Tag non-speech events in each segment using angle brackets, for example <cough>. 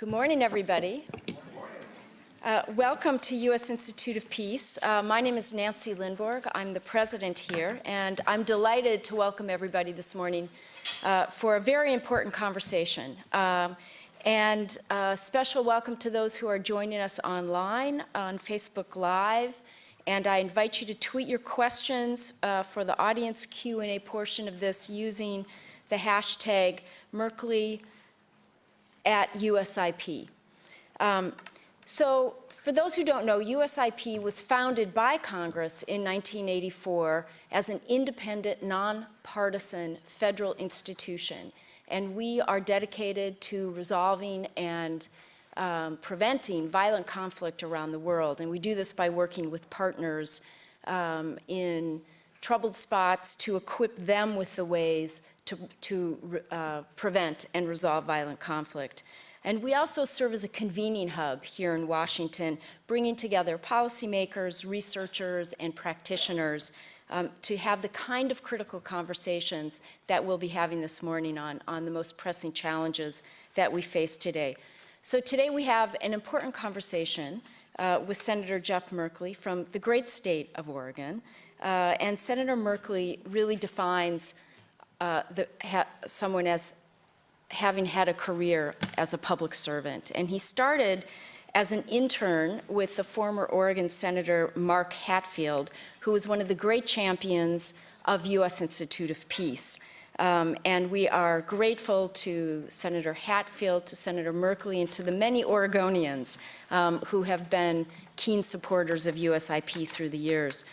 Good morning, everybody. Uh, welcome to U.S. Institute of Peace. Uh, my name is Nancy Lindborg. I'm the president here, and I'm delighted to welcome everybody this morning uh, for a very important conversation. Um, and a special welcome to those who are joining us online on Facebook Live. And I invite you to tweet your questions uh, for the audience Q&A portion of this using the hashtag Merkley at USIP. Um, so for those who don't know, USIP was founded by Congress in 1984 as an independent, nonpartisan federal institution. And we are dedicated to resolving and um, preventing violent conflict around the world. And we do this by working with partners um, in troubled spots to equip them with the ways to, to uh, prevent and resolve violent conflict. And we also serve as a convening hub here in Washington, bringing together policymakers, researchers, and practitioners um, to have the kind of critical conversations that we'll be having this morning on, on the most pressing challenges that we face today. So today we have an important conversation uh, with Senator Jeff Merkley from the great state of Oregon. Uh, and Senator Merkley really defines uh, the, someone as having had a career as a public servant. And he started as an intern with the former Oregon Senator Mark Hatfield, who was one of the great champions of U.S. Institute of Peace. Um, and we are grateful to Senator Hatfield, to Senator Merkley, and to the many Oregonians um, who have been keen supporters of USIP through the years.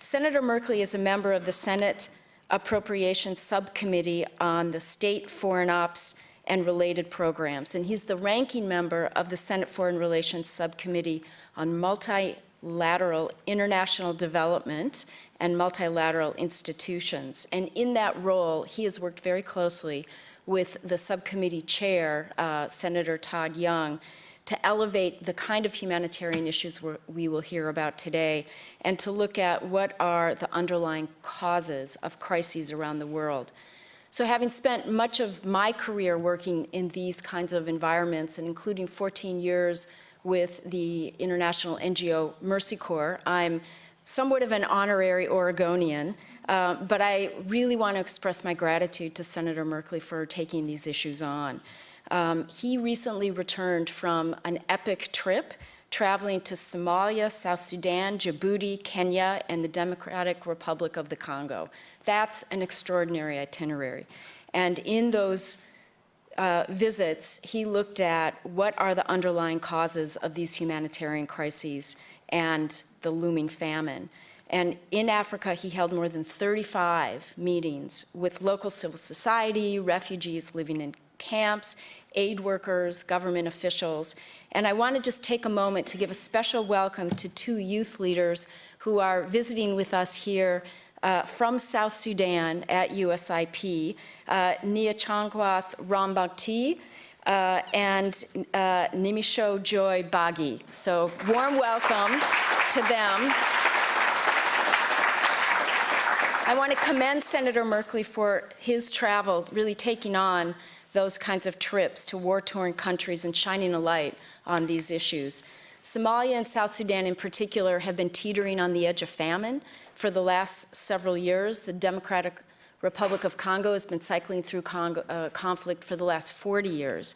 Senator Merkley is a member of the Senate Appropriations Subcommittee on the State Foreign Ops and related programs. And he's the ranking member of the Senate Foreign Relations Subcommittee on Multilateral International Development and Multilateral Institutions. And in that role, he has worked very closely with the subcommittee chair, uh, Senator Todd Young, to elevate the kind of humanitarian issues we will hear about today and to look at what are the underlying causes of crises around the world. So having spent much of my career working in these kinds of environments and including 14 years with the international NGO Mercy Corps, I'm somewhat of an honorary Oregonian, uh, but I really want to express my gratitude to Senator Merkley for taking these issues on. Um, he recently returned from an epic trip traveling to Somalia, South Sudan, Djibouti, Kenya, and the Democratic Republic of the Congo. That's an extraordinary itinerary. And in those uh, visits, he looked at what are the underlying causes of these humanitarian crises and the looming famine. And in Africa, he held more than 35 meetings with local civil society, refugees living in camps, aid workers, government officials. And I want to just take a moment to give a special welcome to two youth leaders who are visiting with us here uh, from South Sudan at USIP, uh, Niachangwath Rambakti, uh, and uh, Nimisho Joy Bagi. So warm welcome to them. I want to commend Senator Merkley for his travel, really taking on those kinds of trips to war-torn countries and shining a light on these issues. Somalia and South Sudan in particular have been teetering on the edge of famine for the last several years. The Democratic Republic of Congo has been cycling through Congo, uh, conflict for the last 40 years.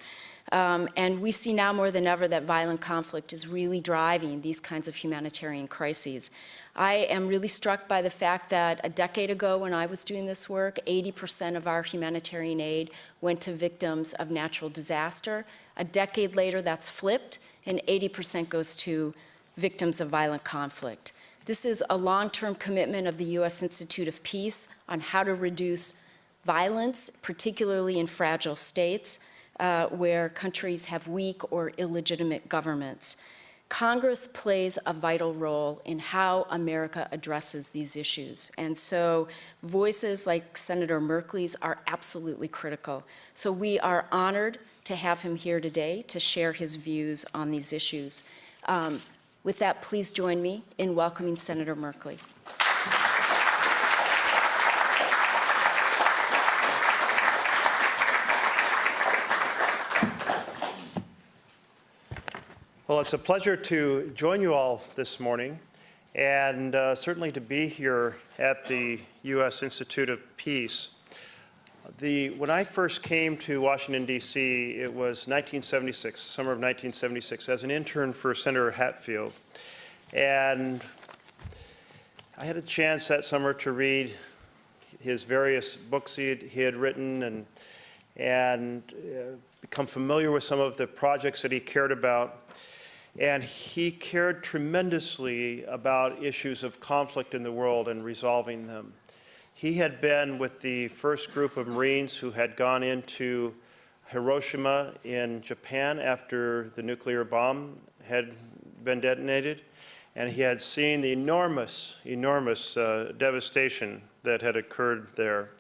Um, and we see now more than ever that violent conflict is really driving these kinds of humanitarian crises. I am really struck by the fact that a decade ago when I was doing this work, 80% of our humanitarian aid went to victims of natural disaster. A decade later, that's flipped and 80% goes to victims of violent conflict. This is a long-term commitment of the U.S. Institute of Peace on how to reduce violence, particularly in fragile states uh, where countries have weak or illegitimate governments. Congress plays a vital role in how America addresses these issues. And so voices like Senator Merkley's are absolutely critical. So we are honored to have him here today to share his views on these issues. Um, with that, please join me in welcoming Senator Merkley. Well, it's a pleasure to join you all this morning and uh, certainly to be here at the U.S. Institute of Peace. The, when I first came to Washington, D.C., it was 1976, summer of 1976, as an intern for Senator Hatfield. And I had a chance that summer to read his various books he had, he had written and, and uh, become familiar with some of the projects that he cared about. And he cared tremendously about issues of conflict in the world and resolving them. He had been with the first group of Marines who had gone into Hiroshima in Japan after the nuclear bomb had been detonated. And he had seen the enormous, enormous uh, devastation that had occurred there.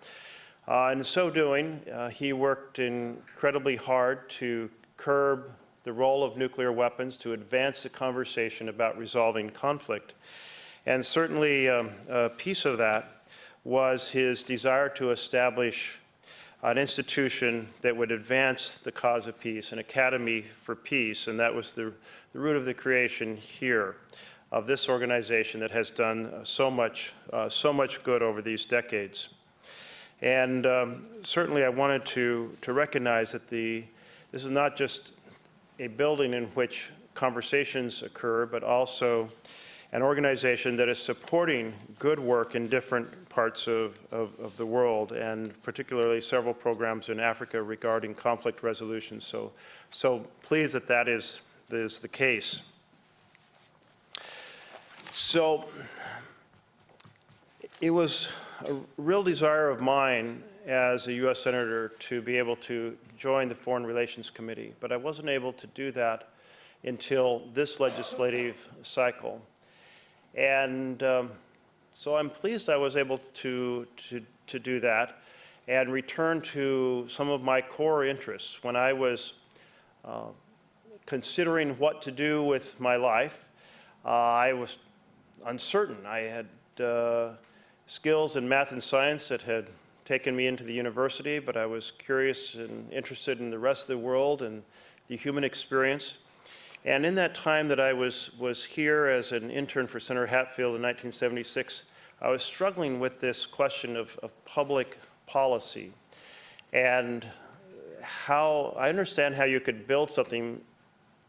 Uh, in so doing, uh, he worked incredibly hard to curb the role of nuclear weapons to advance the conversation about resolving conflict. And certainly um, a piece of that was his desire to establish an institution that would advance the cause of peace, an academy for peace, and that was the, the root of the creation here of this organization that has done uh, so much, uh, so much good over these decades. And um, certainly I wanted to, to recognize that the, this is not just a building in which conversations occur, but also an organization that is supporting good work in different parts of, of, of, the world, and particularly several programs in Africa regarding conflict resolution. So, so pleased that that is, is the case. So it was a real desire of mine as a U.S. Senator to be able to join the Foreign Relations Committee, but I wasn't able to do that until this legislative cycle. And um, so I'm pleased I was able to, to, to do that and return to some of my core interests. When I was uh, considering what to do with my life, uh, I was uncertain. I had uh, skills in math and science that had taken me into the university, but I was curious and interested in the rest of the world and the human experience. And in that time that I was, was here as an intern for Senator Hatfield in 1976, I was struggling with this question of, of public policy and how, I understand how you could build something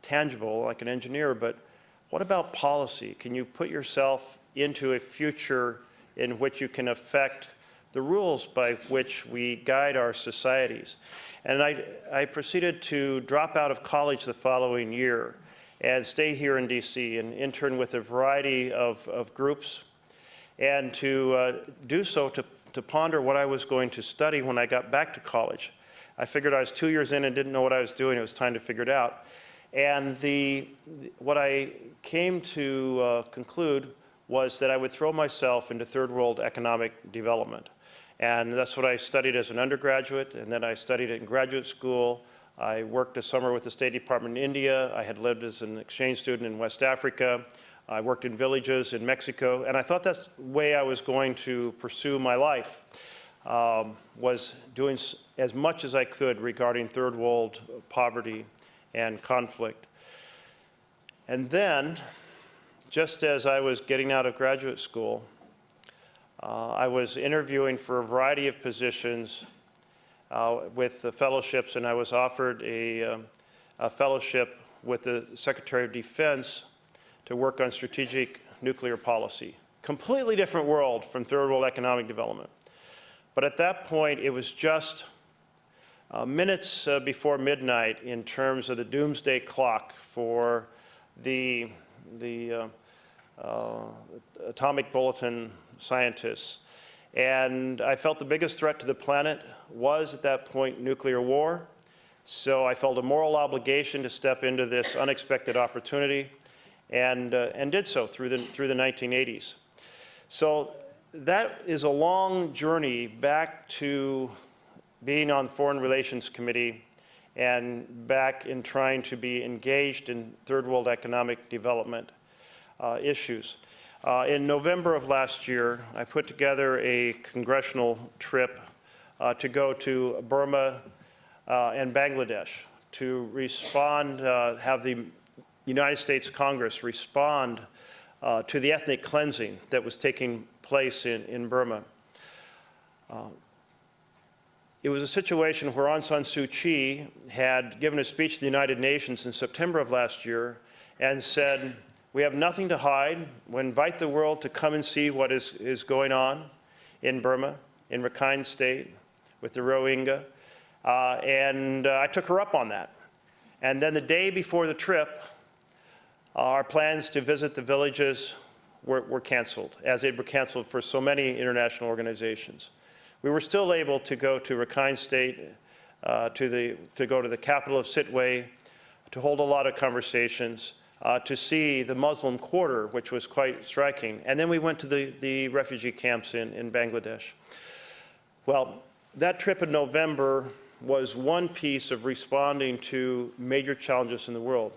tangible like an engineer, but what about policy? Can you put yourself into a future in which you can affect the rules by which we guide our societies. And I, I proceeded to drop out of college the following year and stay here in DC and intern with a variety of, of groups and to uh, do so to, to ponder what I was going to study when I got back to college. I figured I was two years in and didn't know what I was doing. It was time to figure it out. And the, what I came to uh, conclude was that I would throw myself into third world economic development. And that's what I studied as an undergraduate, and then I studied it in graduate school. I worked a summer with the State Department in India. I had lived as an exchange student in West Africa. I worked in villages in Mexico, and I thought that's the way I was going to pursue my life, um, was doing as much as I could regarding third world poverty and conflict. And then, just as I was getting out of graduate school, uh, I was interviewing for a variety of positions uh, with the fellowships, and I was offered a, um, a, fellowship with the Secretary of Defense to work on strategic nuclear policy. Completely different world from third world economic development. But at that point, it was just uh, minutes uh, before midnight in terms of the doomsday clock for the, the uh, atomic bulletin scientists. And I felt the biggest threat to the planet was at that point nuclear war. So I felt a moral obligation to step into this unexpected opportunity and, uh, and did so through the, through the 1980s. So that is a long journey back to being on the Foreign Relations Committee and back in trying to be engaged in third world economic development uh, issues. Uh, in November of last year, I put together a congressional trip uh, to go to Burma uh, and Bangladesh to respond, uh, have the United States Congress respond uh, to the ethnic cleansing that was taking place in, in Burma. Uh, it was a situation where Aung San Suu Kyi had given a speech to the United Nations in September of last year and said, we have nothing to hide. We invite the world to come and see what is, is going on in Burma, in Rakhine State, with the Rohingya. Uh, and uh, I took her up on that. And then the day before the trip, our plans to visit the villages were, were canceled, as they were canceled for so many international organizations. We were still able to go to Rakhine State, uh, to, the, to go to the capital of Sittwe, to hold a lot of conversations, uh, to see the Muslim quarter, which was quite striking. And then we went to the, the refugee camps in, in Bangladesh. Well, that trip in November was one piece of responding to major challenges in the world.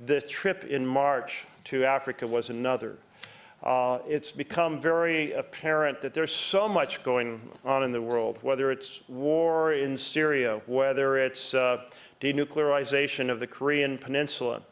The trip in March to Africa was another. Uh, it's become very apparent that there's so much going on in the world, whether it's war in Syria, whether it's uh, denuclearization of the Korean Peninsula,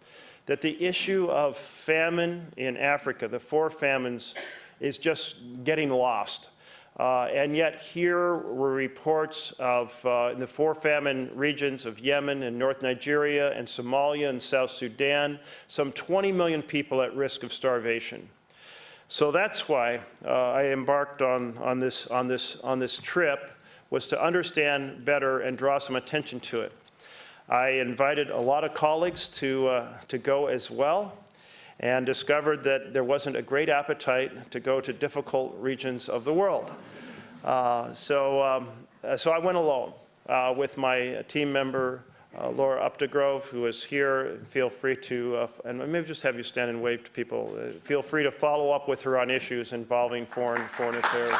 that the issue of famine in Africa, the four famines, is just getting lost. Uh, and yet here were reports of uh, in the four famine regions of Yemen and North Nigeria and Somalia and South Sudan, some 20 million people at risk of starvation. So that's why uh, I embarked on, on, this, on, this, on this trip, was to understand better and draw some attention to it. I invited a lot of colleagues to, uh, to go as well and discovered that there wasn't a great appetite to go to difficult regions of the world. Uh, so, um, so I went alone uh, with my team member, uh, Laura Updegrove, who is here. Feel free to, uh, and maybe just have you stand and wave to people. Uh, feel free to follow up with her on issues involving foreign, foreign affairs.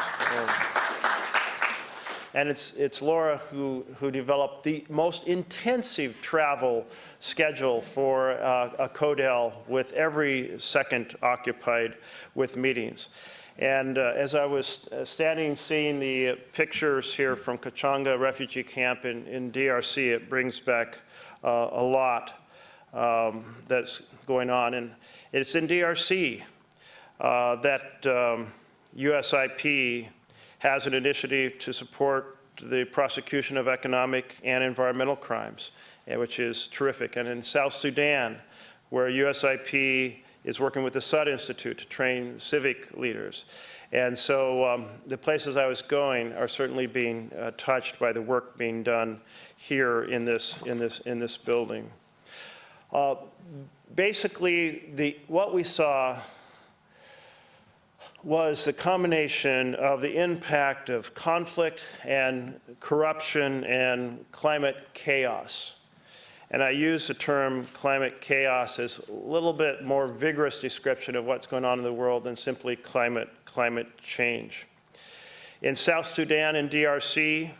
And it's, it's Laura who, who developed the most intensive travel schedule for uh, a CODEL with every second occupied with meetings. And uh, as I was uh, standing seeing the pictures here from Kitchanga refugee camp in, in DRC, it brings back uh, a lot um, that's going on. And it's in DRC uh, that um, USIP has an initiative to support the prosecution of economic and environmental crimes, eh, which is terrific. And in South Sudan, where USIP is working with the Sudd Institute to train civic leaders. And so um, the places I was going are certainly being uh, touched by the work being done here in this, in this, in this building. Uh, basically, the, what we saw was the combination of the impact of conflict and corruption and climate chaos. And I use the term climate chaos as a little bit more vigorous description of what's going on in the world than simply climate, climate change. In South Sudan and DRC,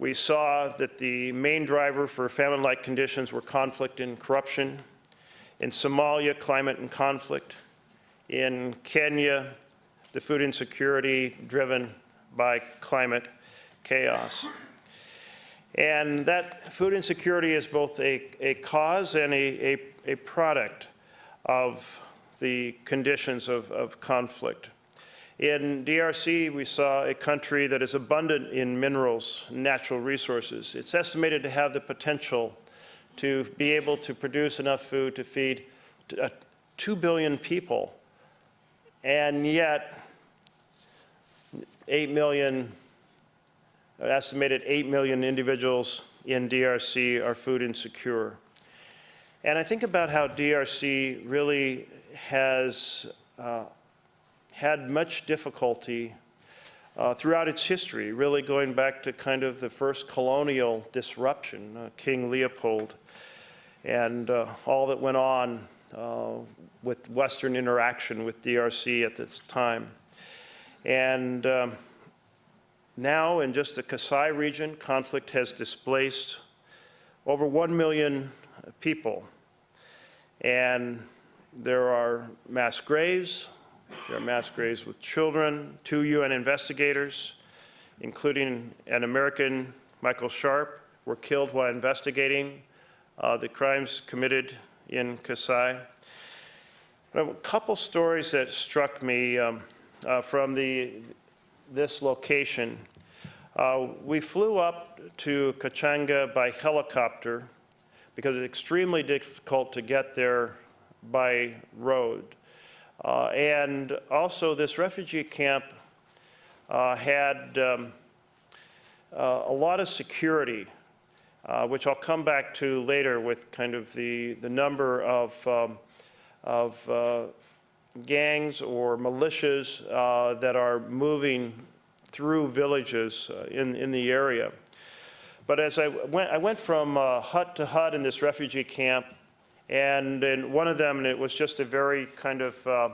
we saw that the main driver for famine-like conditions were conflict and corruption. In Somalia, climate and conflict. In Kenya, the food insecurity driven by climate chaos. And that food insecurity is both a, a cause and a, a, a product of the conditions of, of conflict. In DRC, we saw a country that is abundant in minerals, natural resources. It's estimated to have the potential to be able to produce enough food to feed uh, 2 billion people and yet, 8 million, estimated 8 million individuals in DRC are food insecure. And I think about how DRC really has uh, had much difficulty uh, throughout its history, really going back to kind of the first colonial disruption, uh, King Leopold, and uh, all that went on uh, with Western interaction with DRC at this time. And um, now in just the Kasai region, conflict has displaced over 1 million people. And there are mass graves, there are mass graves with children, two UN investigators, including an American, Michael Sharp, were killed while investigating uh, the crimes committed in Kasai. A couple stories that struck me um, uh, from the, this location. Uh, We flew up to Kitchanga by helicopter because it's extremely difficult to get there by road. Uh, And also, this refugee camp uh, had um, uh, a lot of security, uh, which I'll come back to later with kind of the, the number of, um, of uh, gangs or militias uh, that are moving through villages uh, in, in the area. But as I went, I went from uh, hut to hut in this refugee camp, and in one of them, and it was just a very kind of uh,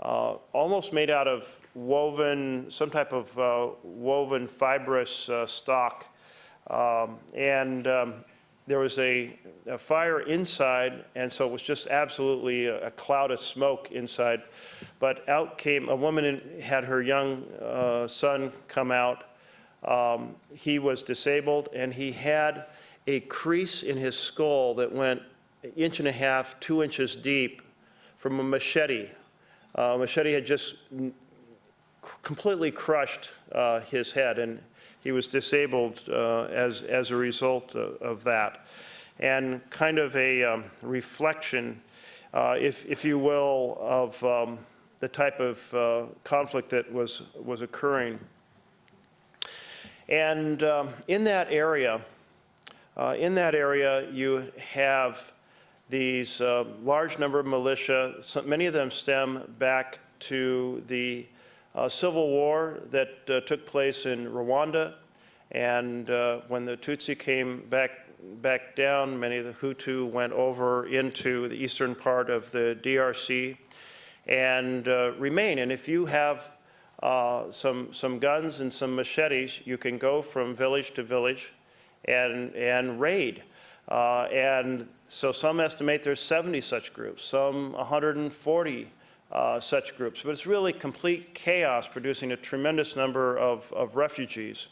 uh, almost made out of woven, some type of uh, woven fibrous uh, stock. Um, and um, there was a, a fire inside, and so it was just absolutely a, a cloud of smoke inside. But out came a woman and had her young uh, son come out. Um, he was disabled, and he had a crease in his skull that went an inch and a half, two inches deep from a machete. Uh, machete had just completely crushed uh, his head, and he was disabled uh, as, as a result of, of that. And kind of a um, reflection, uh, if, if you will, of um, the type of uh, conflict that was, was occurring. And um, in that area, uh, in that area, you have these uh, large number of militia. Many of them stem back to the uh, civil war that uh, took place in Rwanda. And uh, when the Tutsi came back, back down, many of the Hutu went over into the eastern part of the DRC and uh, remain. And if you have uh, some, some guns and some machetes, you can go from village to village and, and raid. Uh, and so some estimate there's 70 such groups, some 140 uh, such groups. But it's really complete chaos, producing a tremendous number of, of refugees.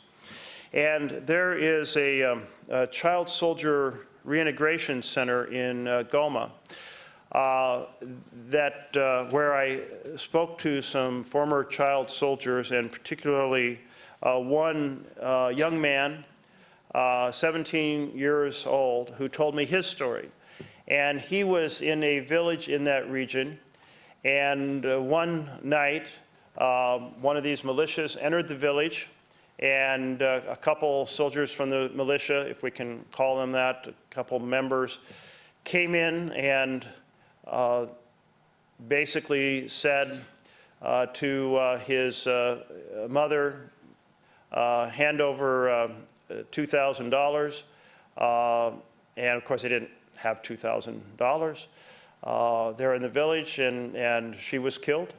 And there is a, um, a child soldier reintegration center in uh, Goma uh, that uh, where I spoke to some former child soldiers, and particularly uh, one uh, young man, uh, 17 years old, who told me his story. And he was in a village in that region, and uh, one night, um, one of these militias entered the village, and uh, a couple soldiers from the militia, if we can call them that, a couple members, came in and uh, basically said uh, to his mother, hand over uh, $2,000. Uh, and of course, they didn't have $2,000. Uh, they're in the village, and, and she was killed.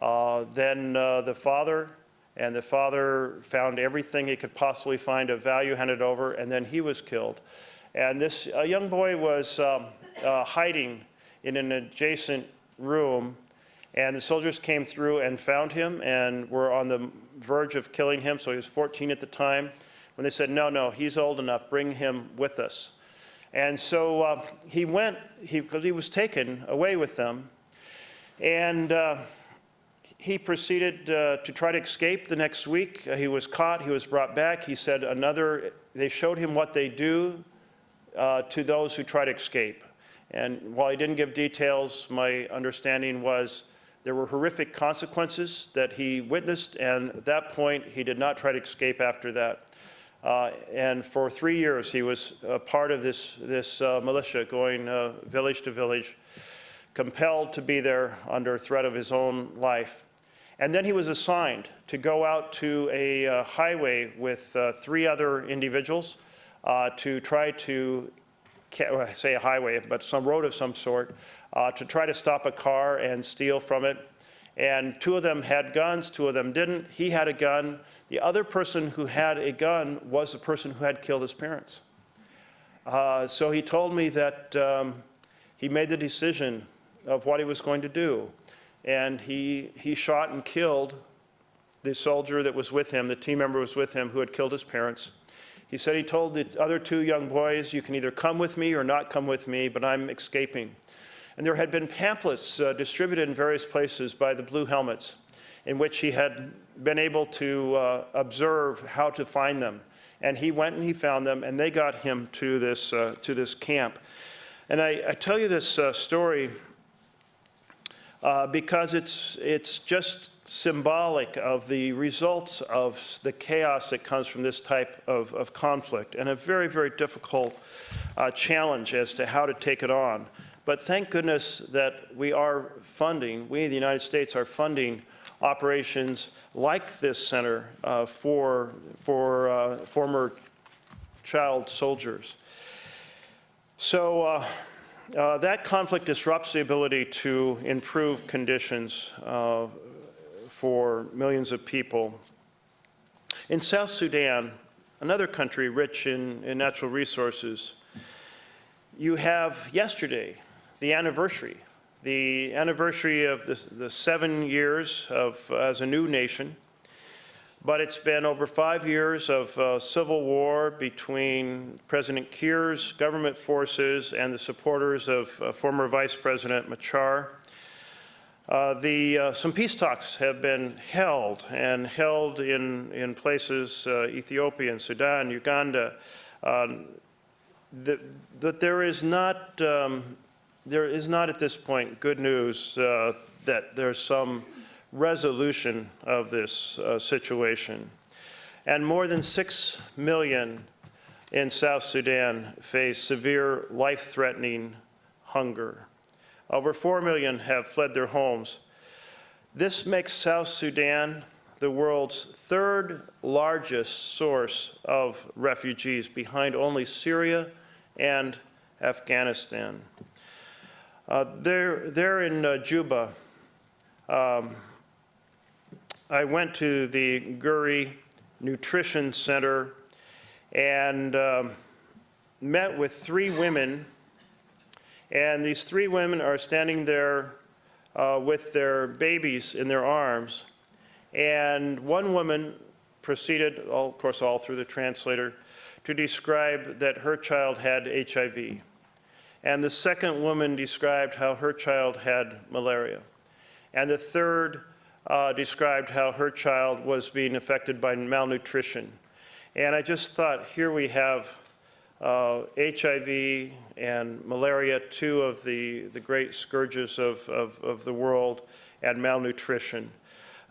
Uh, then uh, the father, and the father found everything he could possibly find of value, handed over, and then he was killed. And this young boy was um, uh, hiding in an adjacent room, and the soldiers came through and found him and were on the verge of killing him. So he was 14 at the time. When they said, no, no, he's old enough, bring him with us. And so uh, he went, because he, he, was taken away with them. And uh, he proceeded uh, to try to escape the next week. Uh, he was caught, he was brought back. He said another, they showed him what they do uh, to those who try to escape. And while he didn't give details, my understanding was there were horrific consequences that he witnessed, and at that point, he did not try to escape after that. Uh, and for three years, he was a part of this, this uh, militia going uh, village to village, compelled to be there under threat of his own life. And then he was assigned to go out to a uh, highway with uh, three other individuals uh, to try to say a highway, but some road of some sort, to try to stop a car and steal from it. And two of them had guns, two of them didn't. He had a gun. The other person who had a gun was the person who had killed his parents. Uh, so he told me that um, he made the decision of what he was going to do. And he, he shot and killed the soldier that was with him, the team member was with him who had killed his parents. He said he told the other two young boys, you can either come with me or not come with me, but I'm escaping. And there had been pamphlets uh, distributed in various places by the Blue Helmets in which he had been able to uh, observe how to find them. And he went and he found them, and they got him to this, uh, to this camp. And I, I tell you this uh, story uh, because it's, it's just symbolic of the results of the chaos that comes from this type of, of conflict and a very, very difficult uh, challenge as to how to take it on. But thank goodness that we are funding, we, the United States, are funding operations like this center uh, for, for uh, former child soldiers. So uh, uh, that conflict disrupts the ability to improve conditions uh, for millions of people. In South Sudan, another country rich in, in natural resources, you have yesterday the anniversary, the anniversary of the, the seven years of as a new nation. But it's been over five years of uh, civil war between President Kiir's government forces and the supporters of uh, former Vice President Machar. Uh, the, uh, some peace talks have been held and held in, in places, uh, Ethiopia and Sudan, Uganda, um, that, that there is not um, there is not at this point good news uh, that there's some resolution of this uh, situation. And more than 6 million in South Sudan face severe life-threatening hunger. Over 4 million have fled their homes. This makes South Sudan the world's third largest source of refugees behind only Syria and Afghanistan. Uh, there, there in uh, Juba, um, I went to the Guri Nutrition Center and um, met with three women. And these three women are standing there uh, with their babies in their arms. And one woman proceeded, all, of course, all through the translator, to describe that her child had HIV. And the second woman described how her child had malaria. And the third uh, described how her child was being affected by malnutrition. And I just thought, here we have uh, HIV and malaria, two of the, the great scourges of, of, of the world, and malnutrition.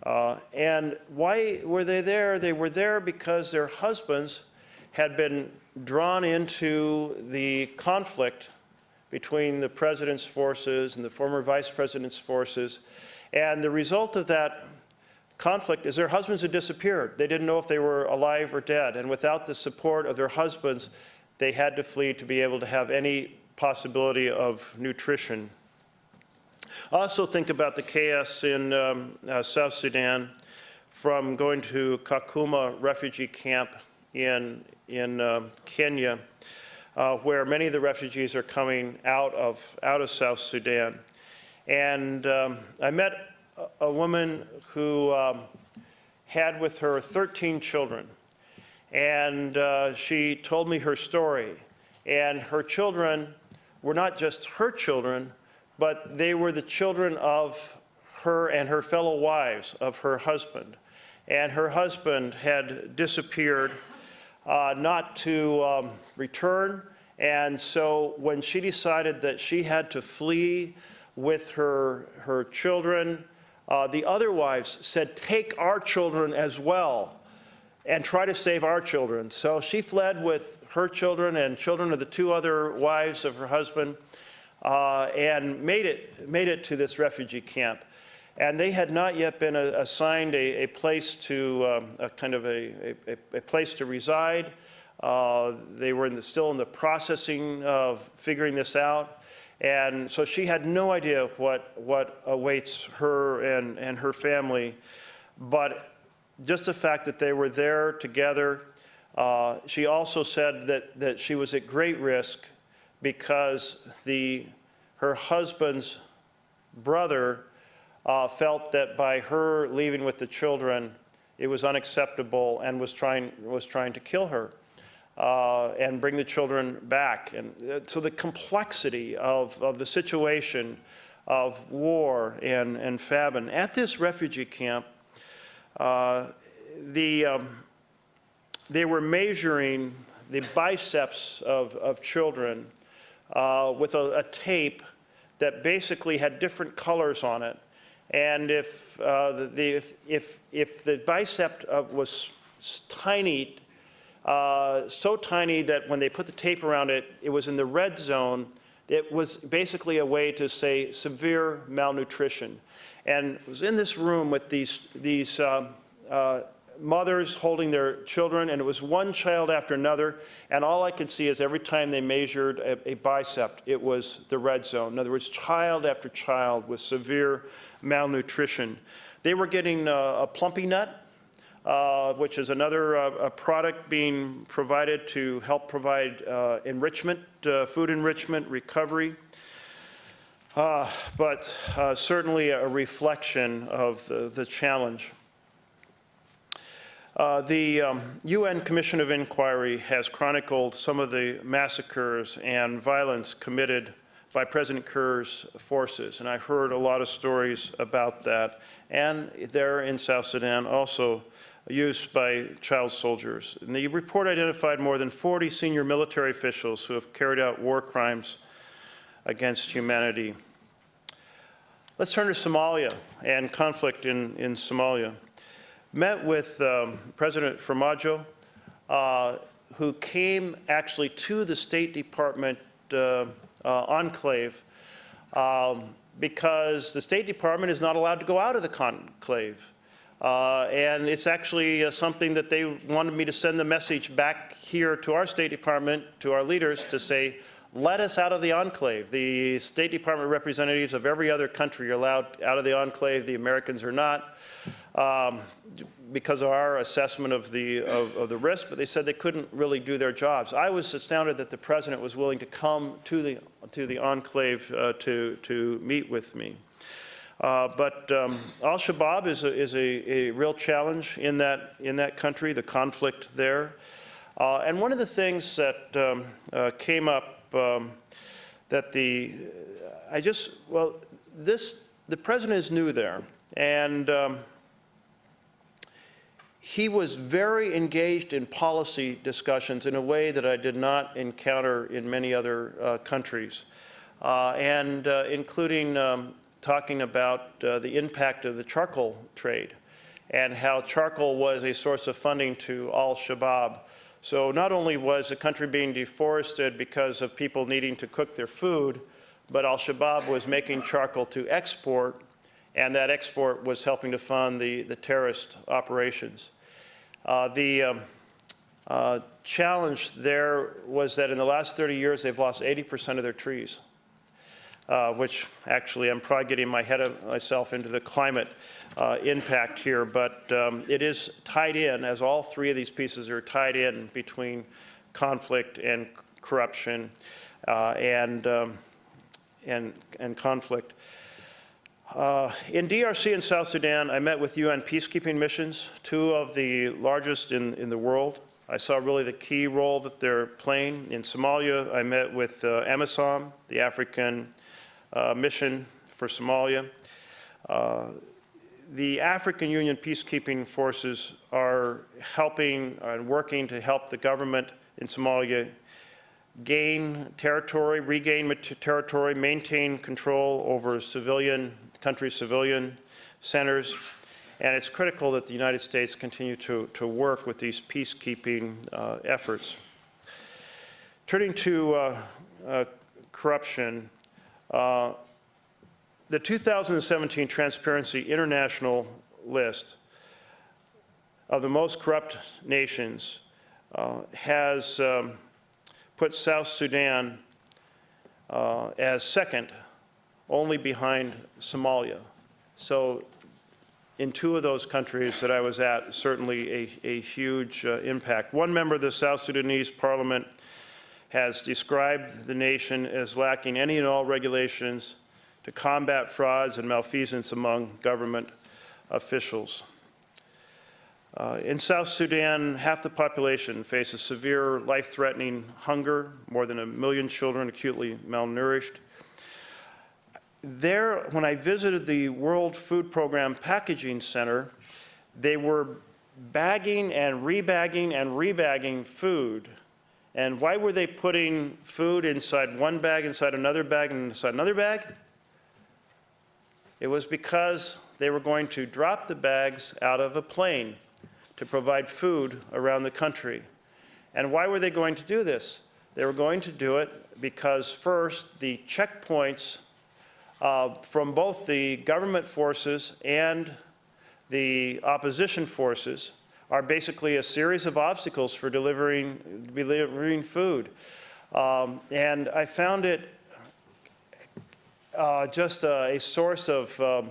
Uh, and why were they there? They were there because their husbands had been drawn into the conflict between the president's forces and the former vice president's forces and the result of that conflict is their husbands had disappeared. They didn't know if they were alive or dead. And without the support of their husbands, they had to flee to be able to have any possibility of nutrition. Also think about the chaos in um, uh, South Sudan from going to Kakuma refugee camp in, in uh, Kenya, uh, where many of the refugees are coming out of, out of South Sudan. And um, I met a, woman who um, had with her 13 children. And uh, she told me her story. And her children were not just her children, but they were the children of her and her fellow wives of her husband. And her husband had disappeared, not to um, return. And so when she decided that she had to flee with her, her children. Uh, the other wives said, take our children as well and try to save our children. So she fled with her children and children of the two other wives of her husband uh, and made it, made it to this refugee camp. And they had not yet been a, assigned a, a, place to, um, a kind of a, a place to reside. Uh, they were in the, still in the processing of figuring this out. And so she had no idea what, what awaits her and, and her family. But just the fact that they were there together, uh, she also said that, that she was at great risk because the, her husband's brother uh, felt that by her leaving with the children, it was unacceptable and was trying, was trying to kill her. uh, and bring the children back. And uh, so the complexity of, of the situation of war and, and famine. At this refugee camp, uh, the, um, they were measuring the biceps of, of children uh, with a, a tape that basically had different colors on it. And if, uh, the, if, if, if the bicep of was tiny, uh, so tiny that when they put the tape around it, it was in the red zone, it was basically a way to say severe malnutrition. And was in this room with these, these um, uh, mothers holding their children, and it was one child after another, and all I could see is every time they measured a, a bicep, it was the red zone. In other words, child after child with severe malnutrition. They were getting uh, a Plumpy'Nut, uh, which is another uh, product being provided to help provide uh, enrichment, uh, food enrichment, recovery. But certainly a reflection of the, the challenge. Uh, The um, UN Commission of Inquiry has chronicled some of the massacres and violence committed by President Kiir's forces, and I've heard a lot of stories about that. And there in South Sudan, also used by child soldiers. And the report identified more than 40 senior military officials who have carried out war crimes against humanity. Let's turn to Somalia and conflict in, in Somalia met with um, President Farmajo, uh, who came actually to the State Department uh, uh, enclave um, because the State Department is not allowed to go out of the conclave. Uh, and it's actually uh, something that they wanted me to send the message back here to our State Department, to our leaders, to say, let us out of the enclave. The State Department representatives of every other country are allowed out of the enclave. The Americans are not um, because of our assessment of the, of, of the risk, but they said they couldn't really do their jobs. I was astounded that the president was willing to come to the, to the enclave uh, to, to meet with me. Uh, but um, Al-Shabaab is, a, is a, a, real challenge in that, in that country, the conflict there. Uh, and one of the things that um, uh, came up um, that the, I just, well, this, the president is new there. And um, he was very engaged in policy discussions in a way that I did not encounter in many other uh, countries, uh, and uh, including um, talking about uh, the impact of the charcoal trade and how charcoal was a source of funding to al-Shabaab. So not only was the country being deforested because of people needing to cook their food, but al-Shabaab was making charcoal to export, and that export was helping to fund the, the terrorist operations. Uh, the um, uh, challenge there was that in the last 30 years, they've lost 80% of their trees, uh, which actually I'm probably getting my head of myself into the climate uh, impact here, but um, it is tied in, as all three of these pieces are tied in between conflict and corruption uh, and, um, and, and conflict. Uh, in DRC and South Sudan, I met with UN peacekeeping missions, two of the largest in, in the world. I saw really the key role that they're playing. In Somalia, I met with uh, AMISOM, the African uh, mission for Somalia. Uh, the African Union peacekeeping forces are helping and working to help the government in Somalia gain territory, regain territory, maintain control over civilian country civilian centers. And it's critical that the United States continue to, to work with these peacekeeping uh, efforts. Turning to uh, uh, corruption, uh, the 2017 Transparency International list of the most corrupt nations uh, has um, put South Sudan uh, as second only behind Somalia. So in two of those countries that I was at, certainly a, a huge uh, impact. One member of the South Sudanese parliament has described the nation as lacking any and all regulations to combat frauds and malfeasance among government officials. Uh, In South Sudan, half the population faces severe, life-threatening hunger, more than a million children acutely malnourished. There, when I visited the World Food Program Packaging Center, they were bagging and rebagging and rebagging food. And why were they putting food inside one bag, inside another bag, and inside another bag? It was because they were going to drop the bags out of a plane to provide food around the country. And why were they going to do this? They were going to do it because first, the checkpoints uh, from both the government forces and the opposition forces are basically a series of obstacles for delivering, delivering food. Um, and I found it uh, just a, a source of um,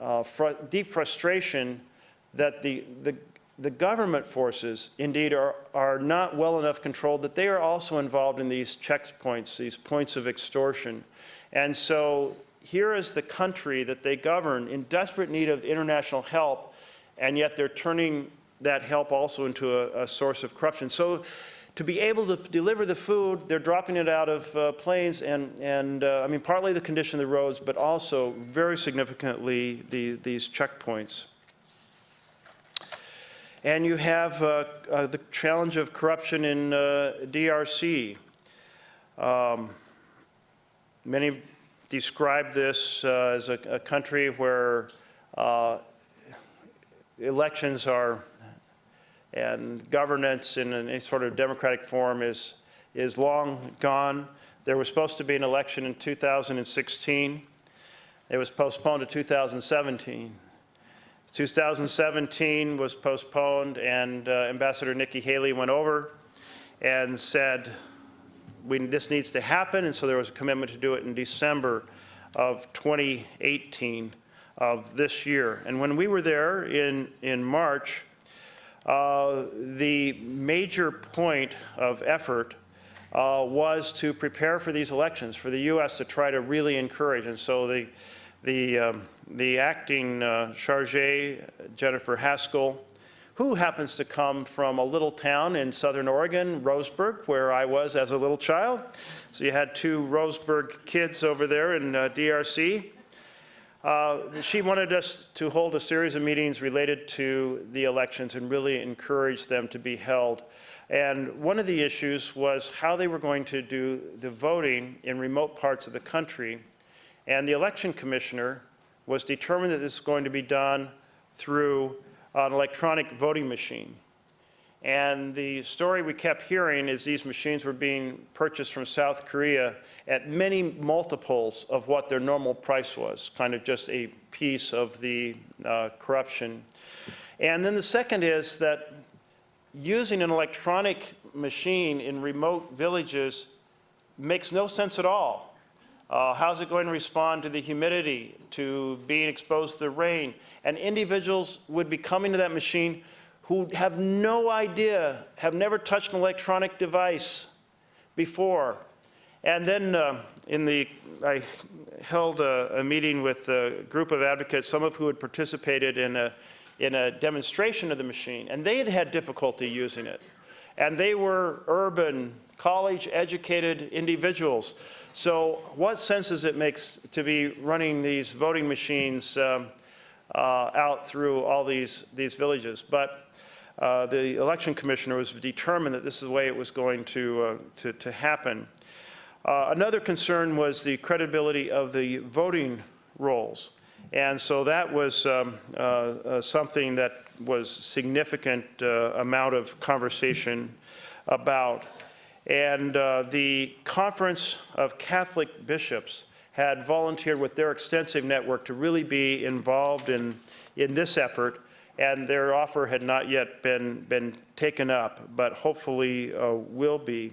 uh, fr- deep frustration that the, the, the government forces indeed are, are not well enough controlled, that they are also involved in these checkpoints, these points of extortion. And so here is the country that they govern in desperate need of international help, and yet they're turning that help also into a, a source of corruption. So to be able to deliver the food, they're dropping it out of uh, planes, and, and uh, I mean, partly the condition of the roads, but also very significantly the, these checkpoints. And you have uh, uh, the challenge of corruption in uh, DRC. Um, many describe this uh, as a, a country where uh, elections are and governance in any sort of democratic form is, is long gone. There was supposed to be an election in 2016. It was postponed to 2017. 2017 was postponed, and uh, Ambassador Nikki Haley went over and said, we, this needs to happen, and so there was a commitment to do it in December of 2018 of this year. And when we were there in, in March, uh, the major point of effort uh, was to prepare for these elections, for the U.S. to try to really encourage. And so the, the, um, the acting uh, charge, Jennifer Haskell, who happens to come from a little town in southern Oregon, Roseburg, where I was as a little child. So you had two Roseburg kids over there in uh, DRC. Uh, she wanted us to hold a series of meetings related to the elections and really encourage them to be held. And one of the issues was how they were going to do the voting in remote parts of the country. And the election commissioner was determined that this is going to be done through an electronic voting machine. And the story we kept hearing is these machines were being purchased from South Korea at many multiples of what their normal price was, kind of just a piece of the uh, corruption. And then the second is that using an electronic machine in remote villages makes no sense at all. Uh, how's it going to respond to the humidity, to being exposed to the rain? And individuals would be coming to that machine who have no idea, have never touched an electronic device before. And then uh, in the, I held a, a, meeting with a group of advocates, some of who had participated in a, in a demonstration of the machine, and they had had difficulty using it. And they were urban, college-educated individuals. So what sense does it make to be running these voting machines um, uh, out through all these, these villages? But uh, the election commissioner was determined that this is the way it was going to, uh, to, to, happen. Uh, another concern was the credibility of the voting rolls. And so that was um, uh, uh, something that was significant amount of conversation about. And the Conference of Catholic Bishops had volunteered with their extensive network to really be involved in, in this effort and their offer had not yet been, been taken up, but hopefully uh, will be.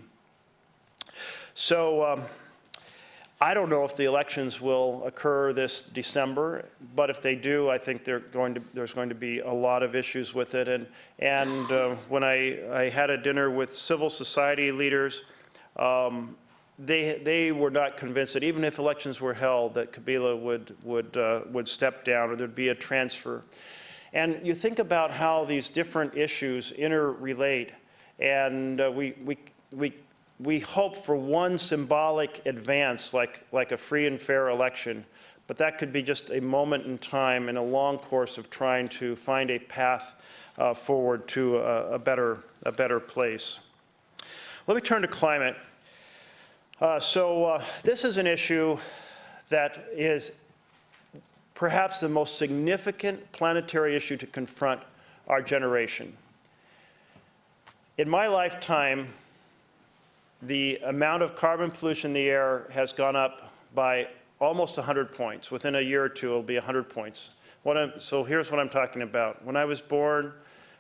So um, I don't know if the elections will occur this December, but if they do, I think going to, there's going to be a lot of issues with it. And, and uh, when I, I had a dinner with civil society leaders, um, they, they were not convinced that even if elections were held, that Kabila would, would, uh, would step down or there'd be a transfer. And you think about how these different issues interrelate, and uh, we, we, we, we hope for one symbolic advance, like, like a free and fair election, but that could be just a moment in time in a long course of trying to find a path uh, forward to a, a, better, a better place. Let me turn to climate. Uh, so uh, this is an issue that is perhaps the most significant planetary issue to confront our generation. In my lifetime, the amount of carbon pollution in the air has gone up by almost 100 points. Within a year or two, it'll be 100 points. so here's what I'm talking about. When I was born,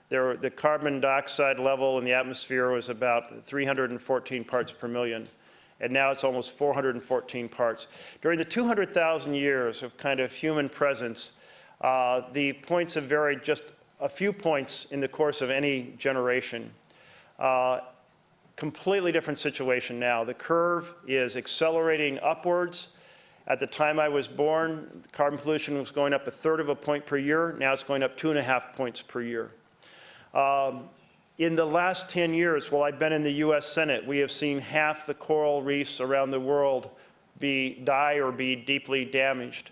there, the carbon dioxide level in the atmosphere was about 314 parts per million and now it's almost 414 parts. During the 200,000 years of kind of human presence, uh, the points have varied just a few points in the course of any generation. Uh, completely different situation now. The curve is accelerating upwards. At the time I was born, carbon pollution was going up a third of a point per year. Now it's going up two and a half points per year. Um, in the last 10 years, while I've been in the U.S. Senate, we have seen half the coral reefs around the world be, die or be deeply damaged.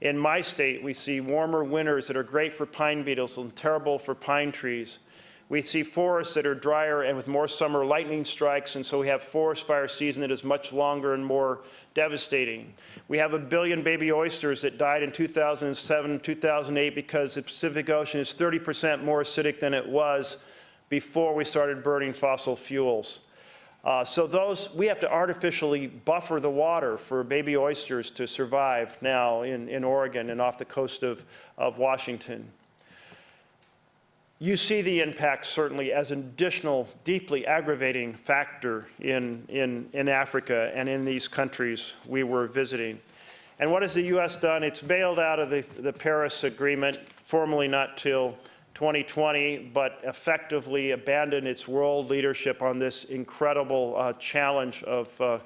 In my state, we see warmer winters that are great for pine beetles and terrible for pine trees. We see forests that are drier and with more summer lightning strikes, and so we have forest fire season that is much longer and more devastating. We have a billion baby oysters that died in 2007, 2008 because the Pacific Ocean is 30% more acidic than it was before we started burning fossil fuels. Uh, so those, we have to artificially buffer the water for baby oysters to survive now in, in Oregon and off the coast of, of Washington. You see the impact certainly as an additional deeply aggravating factor in, in, in Africa and in these countries we were visiting. And what has the U.S. done? It's bailed out of the, the Paris Agreement, formally not till 2020, but effectively abandoned its world leadership on this incredible uh, challenge of uh,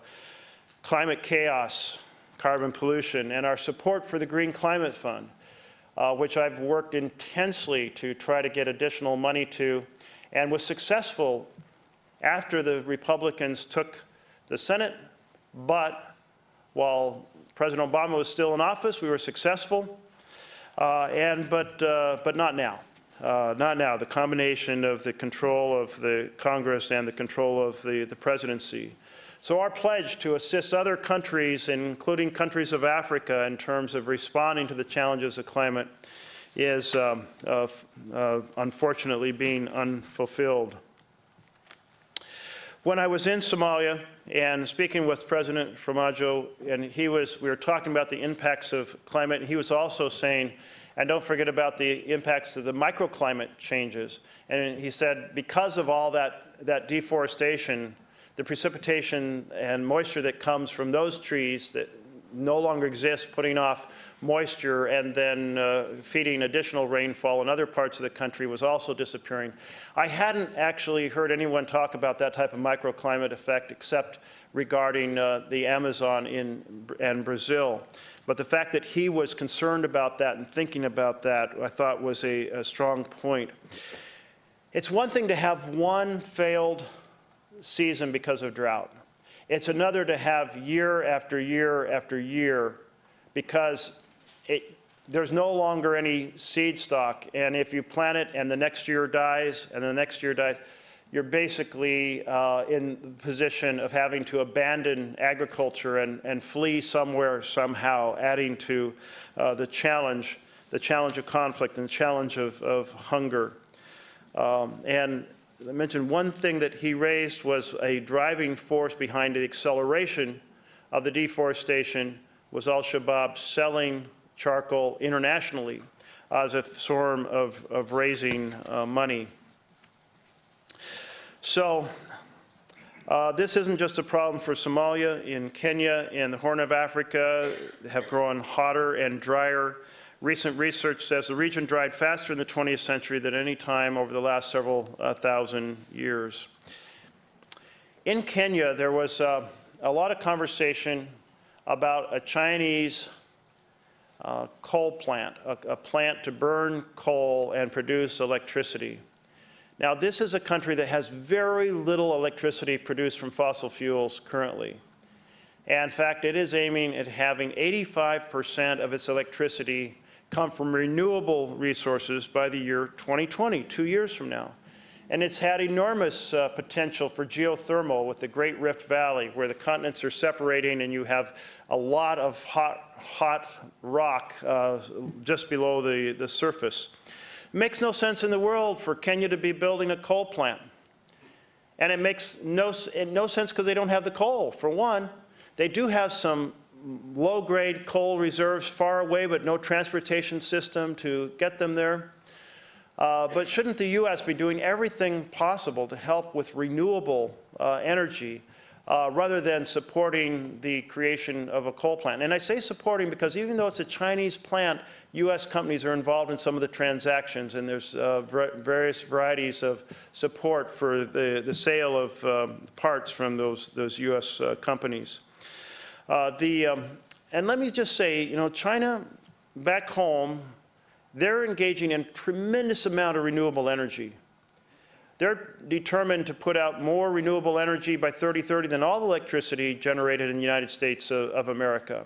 climate chaos, carbon pollution, and our support for the Green Climate Fund, uh, which I've worked intensely to try to get additional money to, and was successful after the Republicans took the Senate, but while President Obama was still in office, we were successful, uh, and, but, uh, but not now. Uh, not now, the combination of the control of the Congress and the control of the, the presidency. So our pledge to assist other countries, including countries of Africa, in terms of responding to the challenges of climate is uh, uh, unfortunately being unfulfilled. When I was in Somalia and speaking with President Farmajo, and he was, we were talking about the impacts of climate, and he was also saying and don't forget about the impacts of the microclimate changes. And he said, because of all that, that deforestation, the precipitation and moisture that comes from those trees that no longer exist, putting off moisture and then uh, feeding additional rainfall in other parts of the country was also disappearing. I hadn't actually heard anyone talk about that type of microclimate effect except regarding uh, the Amazon in, and Brazil. But the fact that he was concerned about that and thinking about that, I thought was a, a strong point. It's one thing to have one failed season because of drought. It's another to have year after year after year because it, there's no longer any seed stock. And if you plant it and the next year dies and the next year dies, you're basically uh, in the position of having to abandon agriculture and, and flee somewhere somehow, adding to uh, the challenge, the challenge of conflict and the challenge of, of hunger. Um, and I mentioned one thing that he raised was a driving force behind the acceleration of the deforestation was al-Shabaab selling charcoal internationally as a form of, of raising uh, money. So uh, this isn't just a problem for Somalia. In Kenya and the Horn of Africa have grown hotter and drier. Recent research says the region dried faster in the 20th century than any time over the last several uh, thousand years. In Kenya, there was uh, a lot of conversation about a Chinese uh, coal plant, a, a plant to burn coal and produce electricity. Now, this is a country that has very little electricity produced from fossil fuels currently. And in fact, it is aiming at having 85% of its electricity come from renewable resources by the year 2020, two years from now. And it's had enormous uh, potential for geothermal with the Great Rift Valley, where the continents are separating and you have a lot of hot, hot rock uh, just below the, the surface. It makes no sense in the world for Kenya to be building a coal plant. And it makes no, no sense because they don't have the coal, for one. They do have some low-grade coal reserves far away, but no transportation system to get them there. Uh, but shouldn't the U.S. be doing everything possible to help with renewable uh, energy uh, rather than supporting the creation of a coal plant? And I say supporting because even though it's a Chinese plant, U.S. companies are involved in some of the transactions, and there's uh, various varieties of support for the, the sale of um, parts from those, those U.S. Uh, companies. Uh, the, um, and let me just say, you know, China back home they're engaging in tremendous amount of renewable energy. They're determined to put out more renewable energy by 2030 than all the electricity generated in the United States of, of America.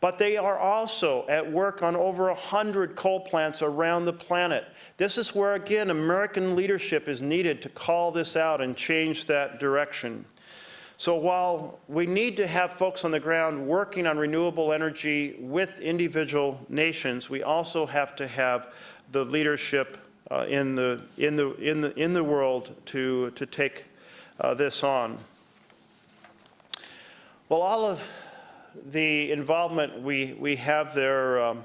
But they are also at work on over 100 coal plants around the planet. This is where, again, American leadership is needed to call this out and change that direction. So while we need to have folks on the ground working on renewable energy with individual nations, we also have to have the leadership uh, in, the, in, the, in, the, in the world to, to take uh, this on. Well, all of the involvement we, we have there um,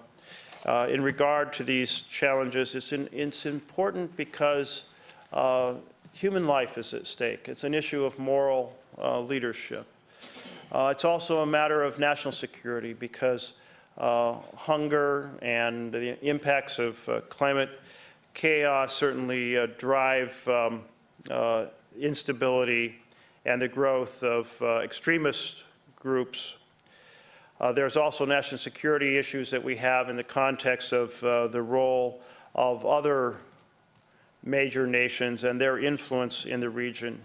uh, in regard to these challenges, is in, it's important because uh, human life is at stake. It's an issue of moral uh, leadership. Uh, it's also a matter of national security because uh, hunger and the impacts of uh, climate chaos certainly uh, drive um, uh, instability and the growth of extremist groups. there's also national security issues that we have in the context of the role of other major nations and their influence in the region.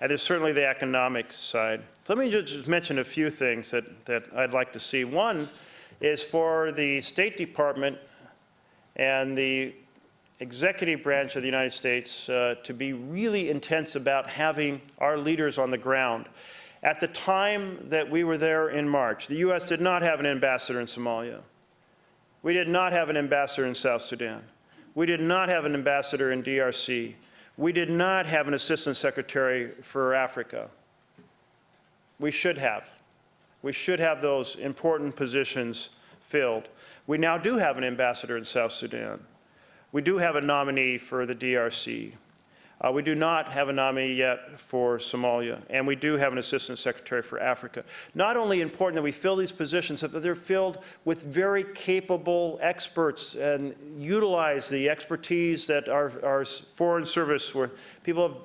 And there's certainly the economic side. Let me just mention a few things that, that I'd like to see. One is for the State Department and the executive branch of the United States uh, to be really intense about having our leaders on the ground. At the time that we were there in March, the U.S. did not have an ambassador in Somalia. We did not have an ambassador in South Sudan. We did not have an ambassador in DRC. We did not have an assistant secretary for Africa. We should have. We should have those important positions filled. We now do have an ambassador in South Sudan. We do have a nominee for the DRC. Uh, we do not have a nominee yet for Somalia, and we do have an Assistant Secretary for Africa. Not only important that we fill these positions, but they're filled with very capable experts and utilize the expertise that our, our Foreign Service, where people have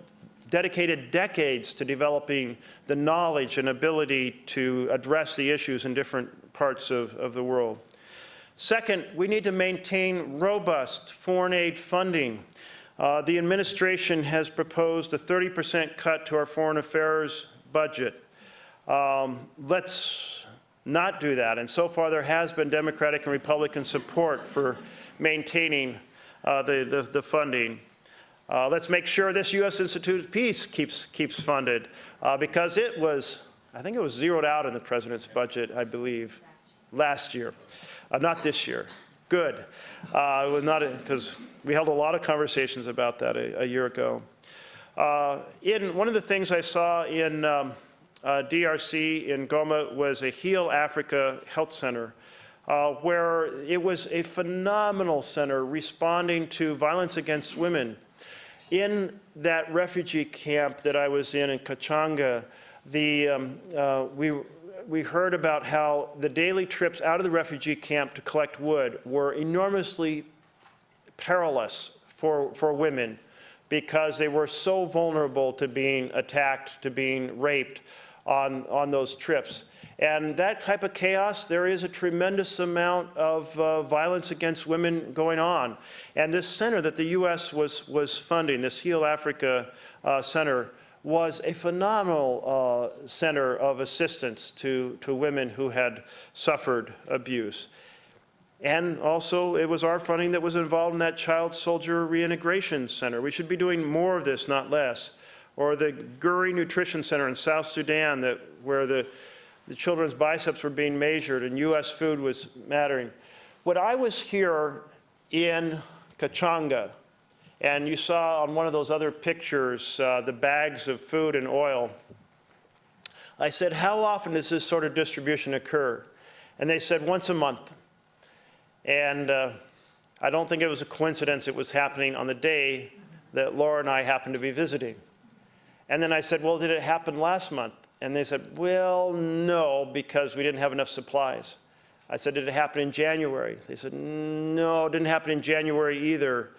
dedicated decades to developing the knowledge and ability to address the issues in different parts of, of the world. Second, we need to maintain robust foreign aid funding. Uh, the administration has proposed a 30% cut to our foreign affairs budget. Um, let's not do that. And so far there has been Democratic and Republican support for maintaining uh, the, the, the, funding. Uh, let's make sure this U.S. Institute of Peace keeps, keeps funded uh, because it was, I think it was zeroed out in the president's budget, I believe, last year, uh, not this year. Good. Uh, not because we held a lot of conversations about that a, a year ago. Uh, in one of the things I saw in um, uh, DRC in Goma was a Heal Africa Health Center, uh, where it was a phenomenal center responding to violence against women. In that refugee camp that I was in in Kitchanga, the, um, uh, we we heard about how the daily trips out of the refugee camp to collect wood were enormously perilous for, for women because they were so vulnerable to being attacked, to being raped, on, on those trips. And that type of chaos, there is a tremendous amount of uh, violence against women going on. And this center that the U.S. was, was funding, this Heal Africa uh, Center, was a phenomenal uh, center of assistance to, to women who had suffered abuse. And also, it was our funding that was involved in that Child Soldier Reintegration Center. We should be doing more of this, not less. Or the Guri Nutrition Center in South Sudan, that, where the, the children's biceps were being measured and U.S. food was mattering. When I was here in Kitchanga, and you saw on one of those other pictures uh, the bags of food and oil, I said, how often does this sort of distribution occur? And they said, once a month. And uh, I don't think it was a coincidence it was happening on the day that Laura and I happened to be visiting. And then I said, well, did it happen last month? And they said, well, no, because we didn't have enough supplies. I said, did it happen in January? They said, no, it didn't happen in January either.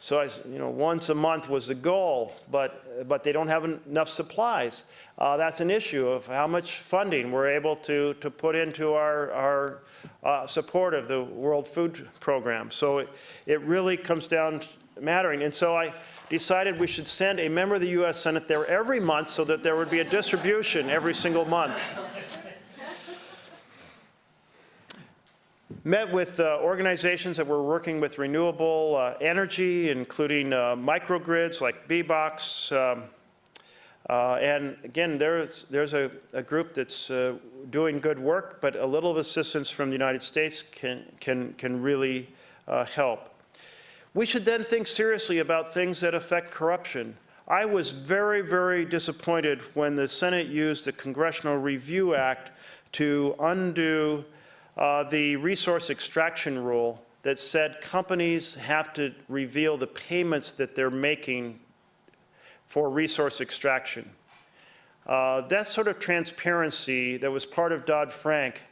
So I, you know, once a month was the goal, but, but they don't have enough supplies. Uh, that's an issue of how much funding we're able to, to put into our, our uh, support of the World Food Program. So it, it really comes down to mattering. And so I decided we should send a member of the U.S. Senate there every month so that there would be a distribution every single month. Met with uh, organizations that were working with renewable uh, energy, including uh, microgrids like BBOXX. Um, uh, and again, there's, there's a, a group that's uh, doing good work, but a little assistance from the United States can, can, can really uh, help. We should then think seriously about things that affect corruption. I was very, very disappointed when the Senate used the Congressional Review Act to undo uh, the resource extraction rule that said companies have to reveal the payments that they're making for resource extraction. Uh, that sort of transparency that was part of Dodd-Frank,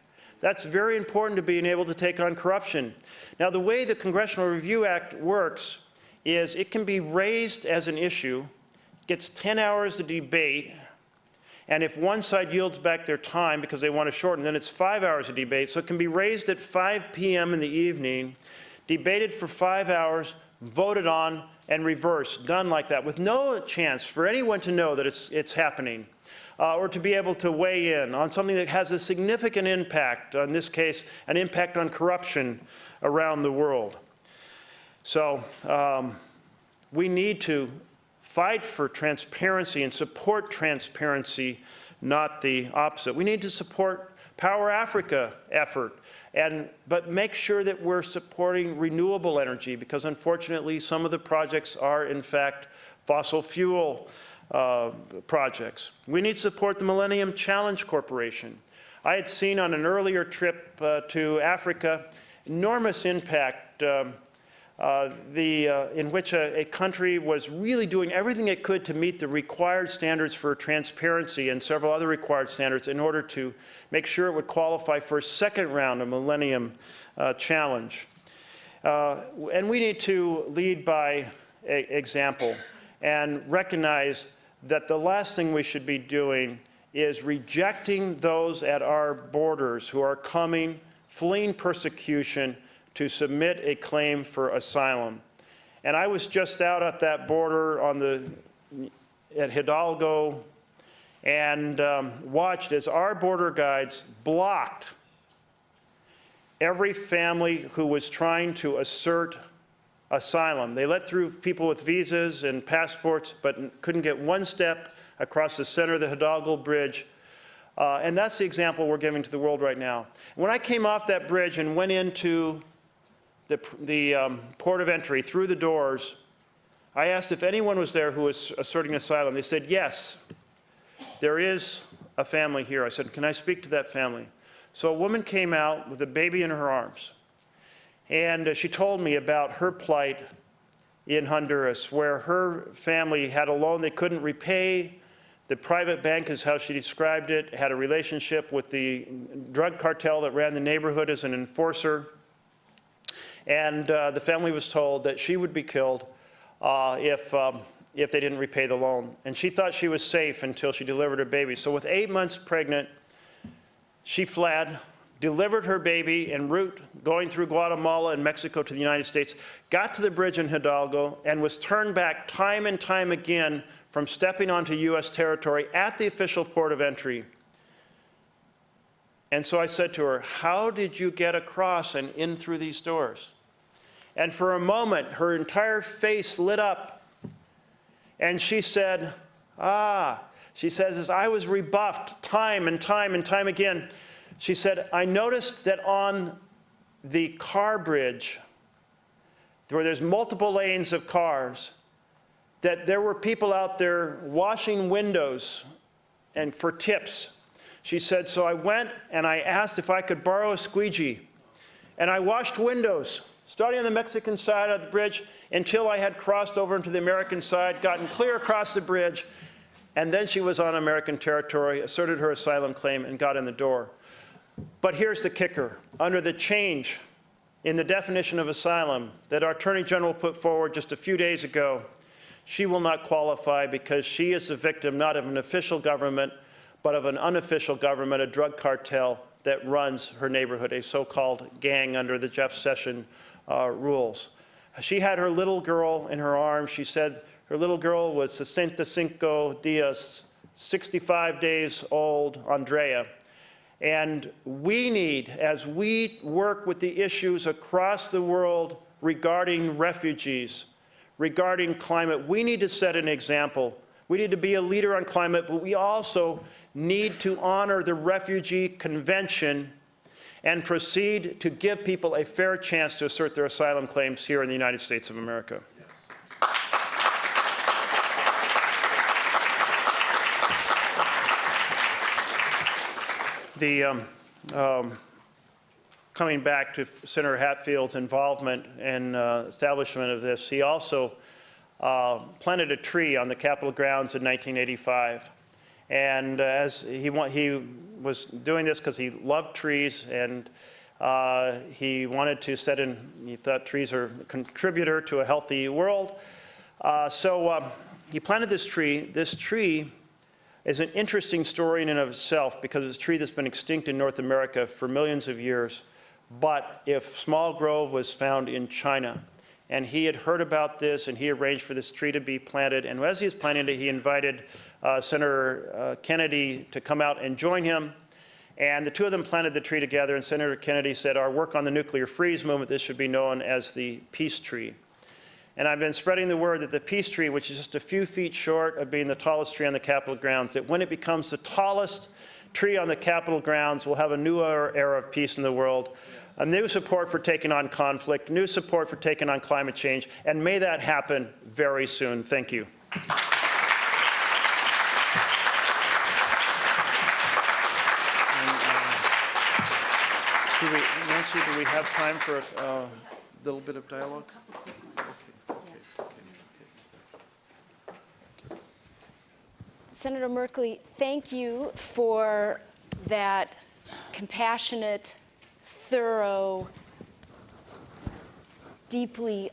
that's very important to being able to take on corruption. Now, the way the Congressional Review Act works is it can be raised as an issue, gets 10 hours of debate, and if one side yields back their time because they want to shorten, then it's five hours of debate. So it can be raised at 5 p.m. in the evening, debated for five hours, voted on, and reversed, done like that, with no chance for anyone to know that it's, it's happening. Uh, or to be able to weigh in on something that has a significant impact, in this case, an impact on corruption around the world. So um, we need to fight for transparency and support transparency, not the opposite. We need to support Power Africa effort, and, but make sure that we're supporting renewable energy because unfortunately some of the projects are in fact fossil fuel uh, projects. We need to support the Millennium Challenge Corporation. I had seen on an earlier trip uh, to Africa enormous impact um, uh, the, uh, in which a, a, country was really doing everything it could to meet the required standards for transparency and several other required standards in order to make sure it would qualify for a second round of Millennium uh, Challenge. Uh, and we need to lead by example and recognize that the last thing we should be doing is rejecting those at our borders who are coming, fleeing persecution, to submit a claim for asylum. And I was just out at that border on the, at Hidalgo and um, watched as our border guides blocked every family who was trying to assert asylum. They let through people with visas and passports, but couldn't get one step across the center of the Hidalgo Bridge. Uh, and that's the example we're giving to the world right now. When I came off that bridge and went into the, the um, port of entry, through the doors, I asked if anyone was there who was asserting asylum. They said, yes, there is a family here. I said, can I speak to that family? So a woman came out with a baby in her arms. And uh, she told me about her plight in Honduras, where her family had a loan they couldn't repay. The private bank is how she described it, had a relationship with the drug cartel that ran the neighborhood as an enforcer. And uh, the family was told that she would be killed uh, if, um, if they didn't repay the loan. And she thought she was safe until she delivered her baby. So with eight months pregnant, she fled, delivered her baby en route going through Guatemala and Mexico to the United States, got to the bridge in Hidalgo, and was turned back time and time again from stepping onto U.S. territory at the official port of entry. And so I said to her, How did you get across and in through these doors? And for a moment, her entire face lit up. And she said, Ah, she says, as I was rebuffed time and time and time again, she said, I noticed that on the car bridge, where there's multiple lanes of cars, that there were people out there washing windows and for tips. She said, so I went and I asked if I could borrow a squeegee. And I washed windows, starting on the Mexican side of the bridge until I had crossed over into the American side, gotten clear across the bridge, and then she was on American territory, asserted her asylum claim, and got in the door. But here's the kicker. Under the change in the definition of asylum that our Attorney General put forward just a few days ago, she will not qualify because she is the victim not of an official government, but of an unofficial government, a drug cartel that runs her neighborhood, a so-called gang under the Jeff Sessions uh, rules. She had her little girl in her arms. She said her little girl was 65 dias, 65 days old, Andrea. And we need, as we work with the issues across the world regarding refugees, regarding climate, we need to set an example. We need to be a leader on climate, but we also need to honor the Refugee Convention and proceed to give people a fair chance to assert their asylum claims here in the United States of America. The, um, um, coming back to Senator Hatfield's involvement in uh, establishment of this, he also uh, planted a tree on the Capitol grounds in 1985. And as he, he was doing this because he loved trees and uh, he wanted to set in, he thought trees are a contributor to a healthy world. Uh, so um, he planted this tree. This tree is an interesting story in and of itself because it's a tree that's been extinct in North America for millions of years. But if small grove was found in China, and he had heard about this and he arranged for this tree to be planted, and as he was planting it, he invited uh, Senator uh, Kennedy to come out and join him. And the two of them planted the tree together, and Senator Kennedy said, our work on the nuclear freeze movement, this should be known as the peace tree. And I've been spreading the word that the peace tree, which is just a few feet short of being the tallest tree on the Capitol grounds, that when it becomes the tallest tree on the Capitol grounds, we'll have a new era of peace in the world, a new support for taking on conflict, new support for taking on climate change, and may that happen very soon. Thank you. We have time for a uh, little bit of dialogue? Senator Merkley, thank you for that compassionate, thorough, deeply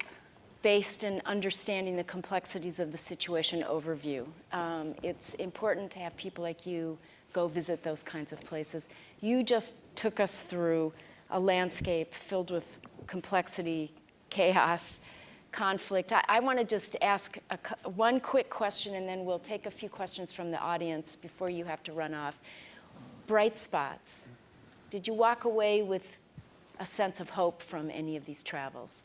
based in understanding the complexities of the situation overview. Um, it's important to have people like you go visit those kinds of places. You just took us through a landscape filled with complexity, chaos, conflict. I, I want to just ask a, one quick question and then we'll take a few questions from the audience before you have to run off. Bright spots. Did you walk away with a sense of hope from any of these travels?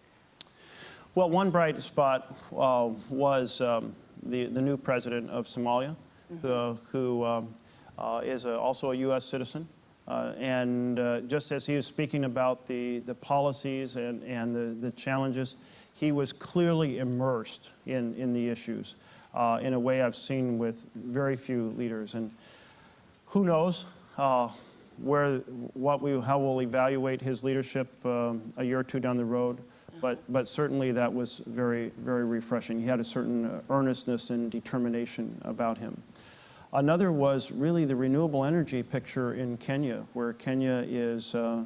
Well, one bright spot uh, was um, the, the new president of Somalia, mm -hmm. uh, who um, uh, is a, also a U.S. citizen. Uh, and uh, just as he was speaking about the, the policies and, and the, the challenges, he was clearly immersed in, in the issues uh, in a way I've seen with very few leaders. And who knows uh, where, what we, how we'll evaluate his leadership um, a year or two down the road. But, but certainly that was very, very refreshing. He had a certain uh, earnestness and determination about him. Another was really the renewable energy picture in Kenya, where Kenya is uh,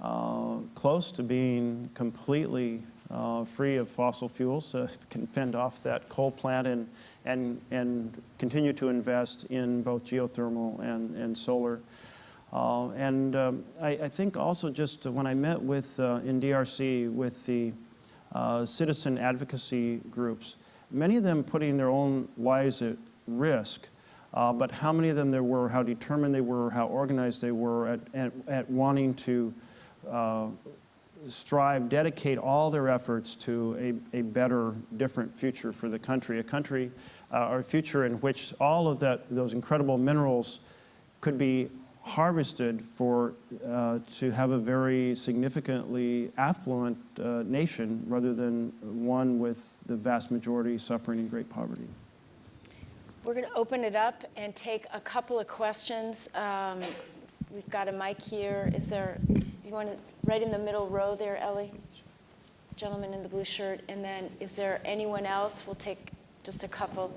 uh, close to being completely uh, free of fossil fuels, can fend off that coal plant and, and, and continue to invest in both geothermal and, and solar. Uh, and um, I, I think also just when I met with, uh, in DRC with the uh, citizen advocacy groups, many of them putting their own lives at risk, uh, but how many of them there were, how determined they were, how organized they were at, at, at wanting to uh, strive, dedicate all their efforts to a, a better, different future for the country, a country uh, or a future in which all of that, those incredible minerals could be harvested for, uh, to have a very significantly affluent uh, nation rather than one with the vast majority suffering in great poverty. We're going to open it up and take a couple of questions. Um, We've got a mic here. Is there, you want to, right in the middle row there, Ellie? Gentleman in the blue shirt. And then is there anyone else? We'll take just a couple,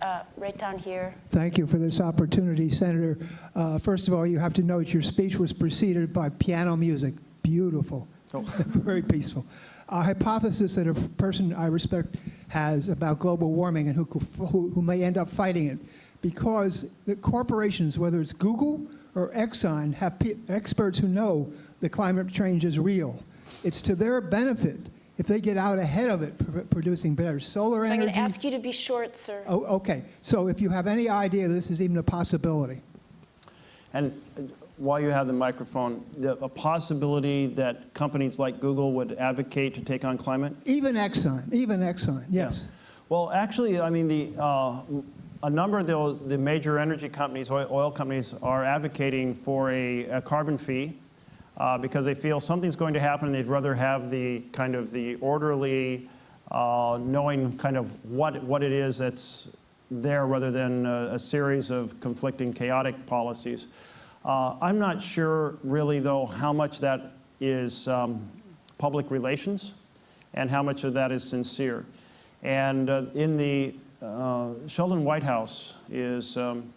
uh, right down here. Thank you for this opportunity, Senator. Uh, First of all, you have to note your speech was preceded by piano music. Beautiful. Oh. <laughs> Very peaceful. A hypothesis that a person I respect has about global warming and who, who, who may end up fighting it because the corporations, whether it's Google or Exxon, have pe- experts who know that climate change is real. It's to their benefit if they get out ahead of it, pr- producing better solar So I'm going to ask you to be short, sir. Oh, okay. So if you have any idea this is even a possibility, And while you have the microphone, the, a possibility that companies like Google would advocate to take on climate? even Exxon, even Exxon, yes. Well, actually, I mean, the, uh, a number of the, the major energy companies, oil, oil companies, are advocating for a, a carbon fee uh, because they feel something's going to happen and they'd rather have the kind of the orderly, uh, knowing kind of what, what it is that's there rather than a, a series of conflicting chaotic policies. Uh, I'm not sure really though how much that is um, public relations and how much of that is sincere. And uh, in the uh, Sheldon Whitehouse is um,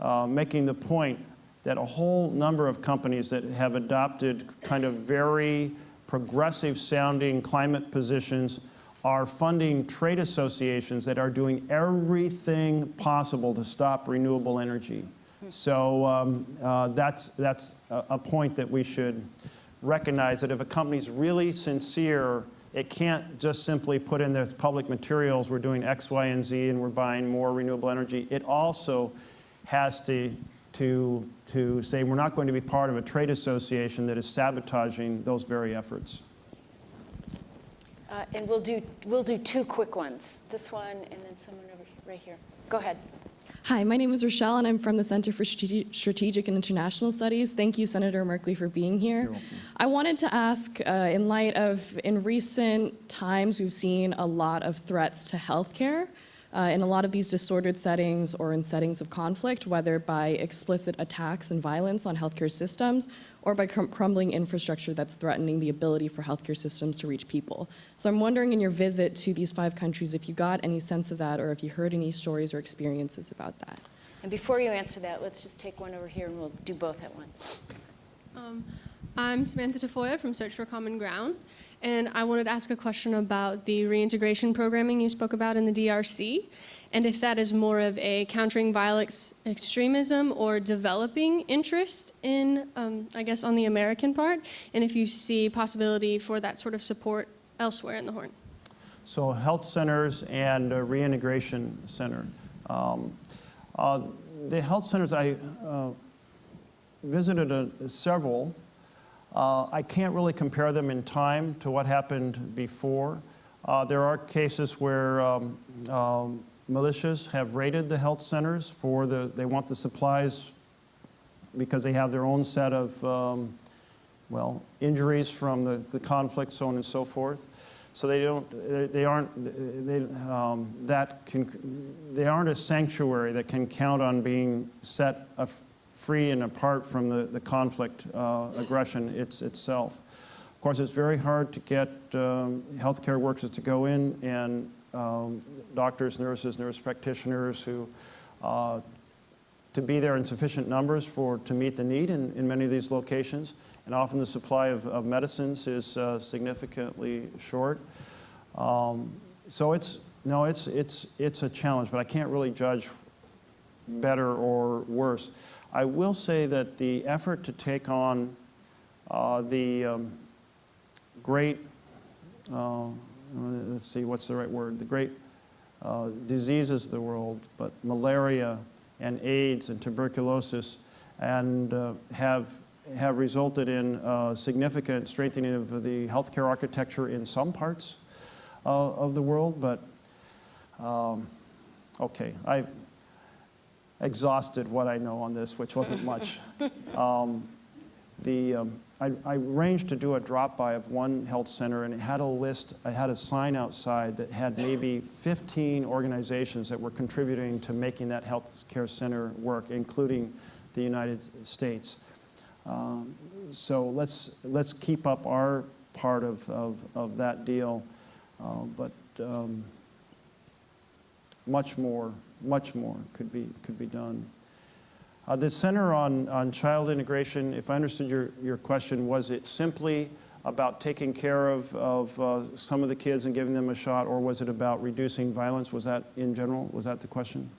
uh, making the point that a whole number of companies that have adopted kind of very progressive sounding climate positions are funding trade associations that are doing everything possible to stop renewable energy. So um, uh, that's, that's a, a point that we should recognize that if a company's really sincere, it can't just simply put in their public materials, we're doing X, Y, and Z, and we're buying more renewable energy. It also has to, to, to say we're not going to be part of a trade association that is sabotaging those very efforts. Uh, And we'll do, we'll do two quick ones. This one and then someone over here, right here. Go ahead. Hi, my name is Rochelle, and I'm from the Center for Strategic and International Studies. Thank you, Senator Merkley, for being here. I wanted to ask, uh, in light of, in recent times, we've seen a lot of threats to healthcare uh, in a lot of these disordered settings or in settings of conflict, whether by explicit attacks and violence on healthcare systems or by crum- crumbling infrastructure that's threatening the ability for healthcare systems to reach people. So I'm wondering in your visit to these five countries if you got any sense of that or if you heard any stories or experiences about that. And before you answer that, let's just take one over here and we'll do both at once. Um, I'm Samantha Tafoya from Search for Common Ground, and I wanted to ask a question about the reintegration programming you spoke about in the DRC, and if that is more of a countering violent extremism or developing interest in, um, I guess, on the American part, and if you see possibility for that sort of support elsewhere in the Horn. So health centers and reintegration center. Um, uh, the health centers, I uh, visited a, several. Uh, I can't really compare them in time to what happened before. Uh, there are cases where um, um, militias have raided the health centers for the, they want the supplies because they have their own set of, um, well, injuries from the, the conflict, so on and so forth. So they don't, they- aren't, they, um, that can, they aren't a sanctuary that can count on being set free and apart from the, the conflict uh, aggression it's, itself. Of course, it's very hard to get um, healthcare workers to go in and um, doctors, nurses, nurse practitioners who uh, to be there in sufficient numbers for, to meet the need in, in many of these locations. And often the supply of, of medicines is uh, significantly short. Um, so it's, no, it's, it's, it's a challenge, but I can't really judge better or worse. I will say that the effort to take on uh, the um, great, uh, let's see, what's the right word? The great uh, diseases of the world, but malaria and AIDS and tuberculosis, and uh, have, have resulted in uh, significant strengthening of the healthcare architecture in some parts uh, of the world, but um, okay, I exhausted what I know on this, which wasn't much. <laughs> Um, the, um, I, I arranged to do a drop-by of one health center, and it had a list, I had a sign outside that had maybe 15 organizations that were contributing to making that health care center work, including the United States. Um, so let's, let's keep up our part of, of, of that deal, uh, but um, much more, much more could be, could be done. Uh, the Center on, on Child Integration, if I understood your, your question, was it simply about taking care of, of uh, some of the kids and giving them a shot, or was it about reducing violence? Was that in general, was that the question?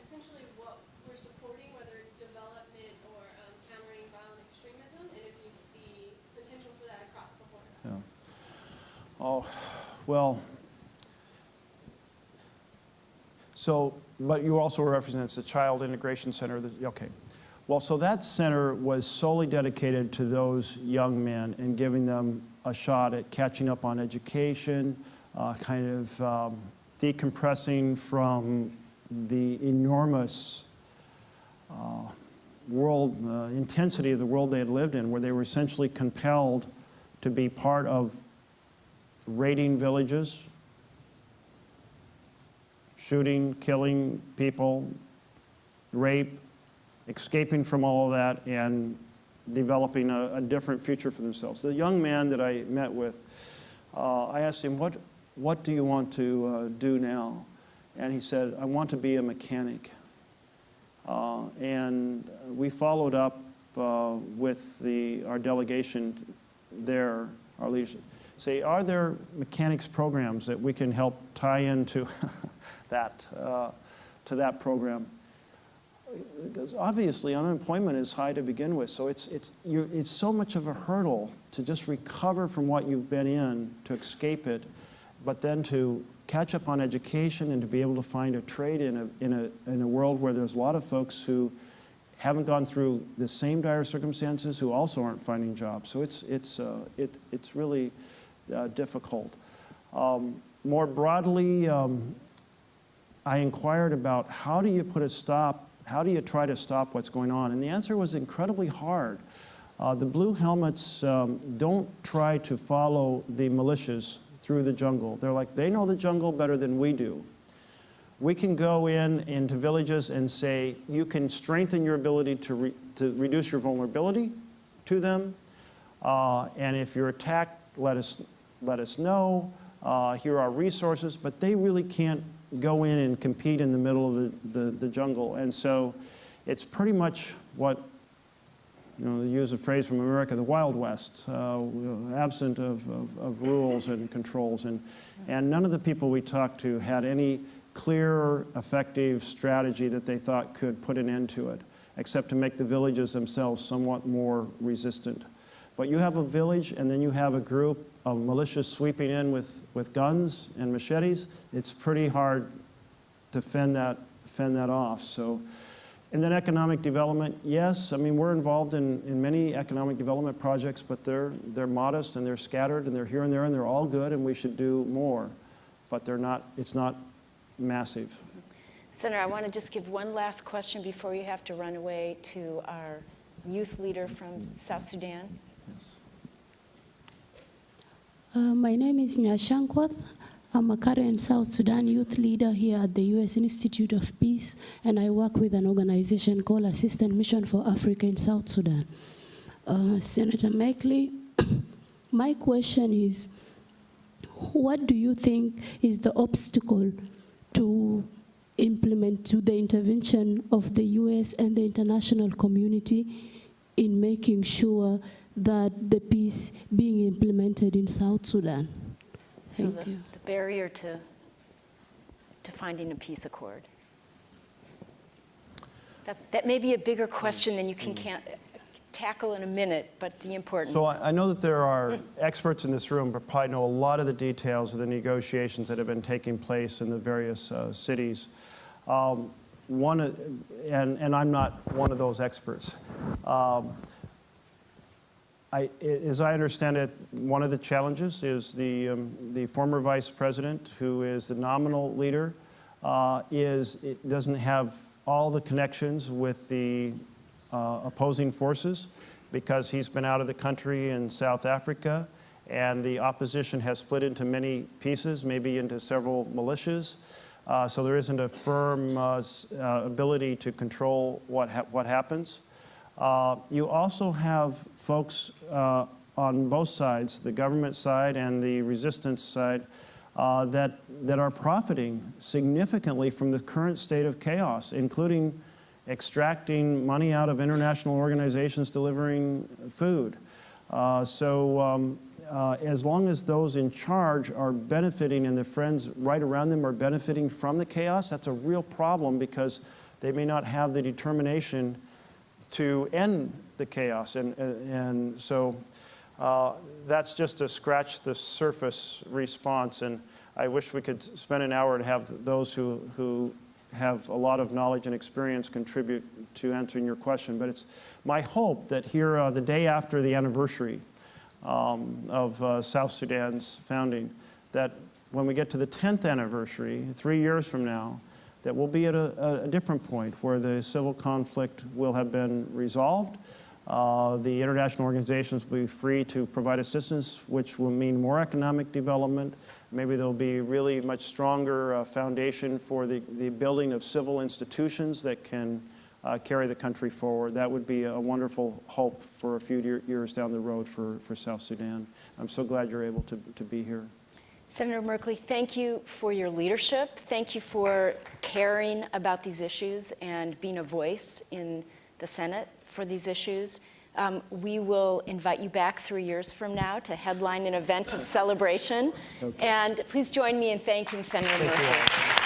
Essentially what we're supporting whether it's development or um, essentially, what we're supporting, whether it's development or um, countering violent extremism, and if you see potential for that across the board. Yeah. Oh, well, so, but you also represent the Child Integration Center, that- okay. Well, so that center was solely dedicated to those young men and giving them a shot at catching up on education, uh, kind of um, decompressing from the enormous uh, world, uh, intensity of the world they had lived in, where they were essentially compelled to be part of raiding villages, shooting, killing people, rape, escaping from all of that, and developing a, a different future for themselves. The young man that I met with, uh, I asked him, what, what do you want to uh, do now? And he said, I want to be a mechanic. Uh, and we followed up uh, with the, our delegation there, our leadership. Say, are there mechanics programs that we can help tie into <laughs> that, uh, to that program? Because obviously unemployment is high to begin with, so it's, it's, it's so much of a hurdle to just recover from what you've been in, to escape it, but then to catch up on education and to be able to find a trade in a, in a, in a world where there's a lot of folks who haven't gone through the same dire circumstances who also aren't finding jobs. So it's, it's, uh, it, it's really uh, difficult. Um, more broadly, um, I inquired about how do you put a stop, how do you try to stop what's going on? And the answer was incredibly hard. Uh, the blue helmets um, don't try to follow the militias through the jungle. They're like, they know the jungle better than we do. We can go in into villages and say, you can strengthen your ability to, re to reduce your vulnerability to them. Uh, and if you're attacked, let us, let us know. Uh, here are resources. But they really can't go in and compete in the middle of the, the, the jungle. And so it's pretty much what you know, to use a phrase from America, the Wild West, uh, absent of, of, of, rules and controls. And, and none of the people we talked to had any clear, effective strategy that they thought could put an end to it, except to make the villages themselves somewhat more resistant. But you have a village and then you have a group of militias sweeping in with, with guns and machetes, it's pretty hard to fend that, fend that off. So. And then economic development, yes, I mean, we're involved in, in many economic development projects, but they're, they're modest and they're scattered and they're here and there and they're all good and we should do more. But they're not, it's not massive. Senator, I want to just give one last question before you have to run away to our youth leader from South Sudan. Yes. Uh, my name is Nyashankwath. I'm a current South Sudan youth leader here at the U.S. Institute of Peace, and I work with an organization called Assistance Mission for Africa in South Sudan. Uh, Senator Merkley, <coughs> my question is, what do you think is the obstacle to implement to the intervention of the US and the international community in making sure that the peace being implemented in South Sudan. So Thank the- you. The barrier to, to finding a peace accord. That, that may be a bigger question than you can can't tackle in a minute, but the important. So I I know that there are experts in this room who probably know a lot of the details of the negotiations that have been taking place in the various uh, cities. Um, One, and, and I'm not one of those experts. Um, I, as I understand it, one of the challenges is the, um, the former vice president, who is the nominal leader, uh, is, it doesn't have all the connections with the uh, opposing forces because he's been out of the country in South Africa and the opposition has split into many pieces, maybe into several militias. Uh, so there isn't a firm uh, uh, ability to control what, ha- what happens. Uh, You also have folks uh, on both sides, the government side and the resistance side, uh, that, that are profiting significantly from the current state of chaos, including extracting money out of international organizations delivering food. Uh, So um, uh, as long as those in charge are benefiting and their friends right around them are benefiting from the chaos, that's a real problem because they may not have the determination to end the chaos. And, and so uh, that's just a scratch the surface response. And I wish we could spend an hour and have those who, who have a lot of knowledge and experience contribute to answering your question. But it's my hope that here, uh, the day after the anniversary um, of uh, South Sudan's founding, that when we get to the 10th anniversary, three years from now, that we'll be at a, a different point where the civil conflict will have been resolved. Uh, the international organizations will be free to provide assistance, which will mean more economic development. Maybe there'll be really much stronger uh, foundation for the, the building of civil institutions that can uh, carry the country forward. That would be a wonderful hope for a few year, years down the road for, for South Sudan. I'm so glad you're able to, to be here. Senator Merkley, thank you for your leadership. Thank you for caring about these issues and being a voice in the Senate for these issues. Um, we will invite you back three years from now to headline an event of celebration. And please join me in thanking Senator Merkley.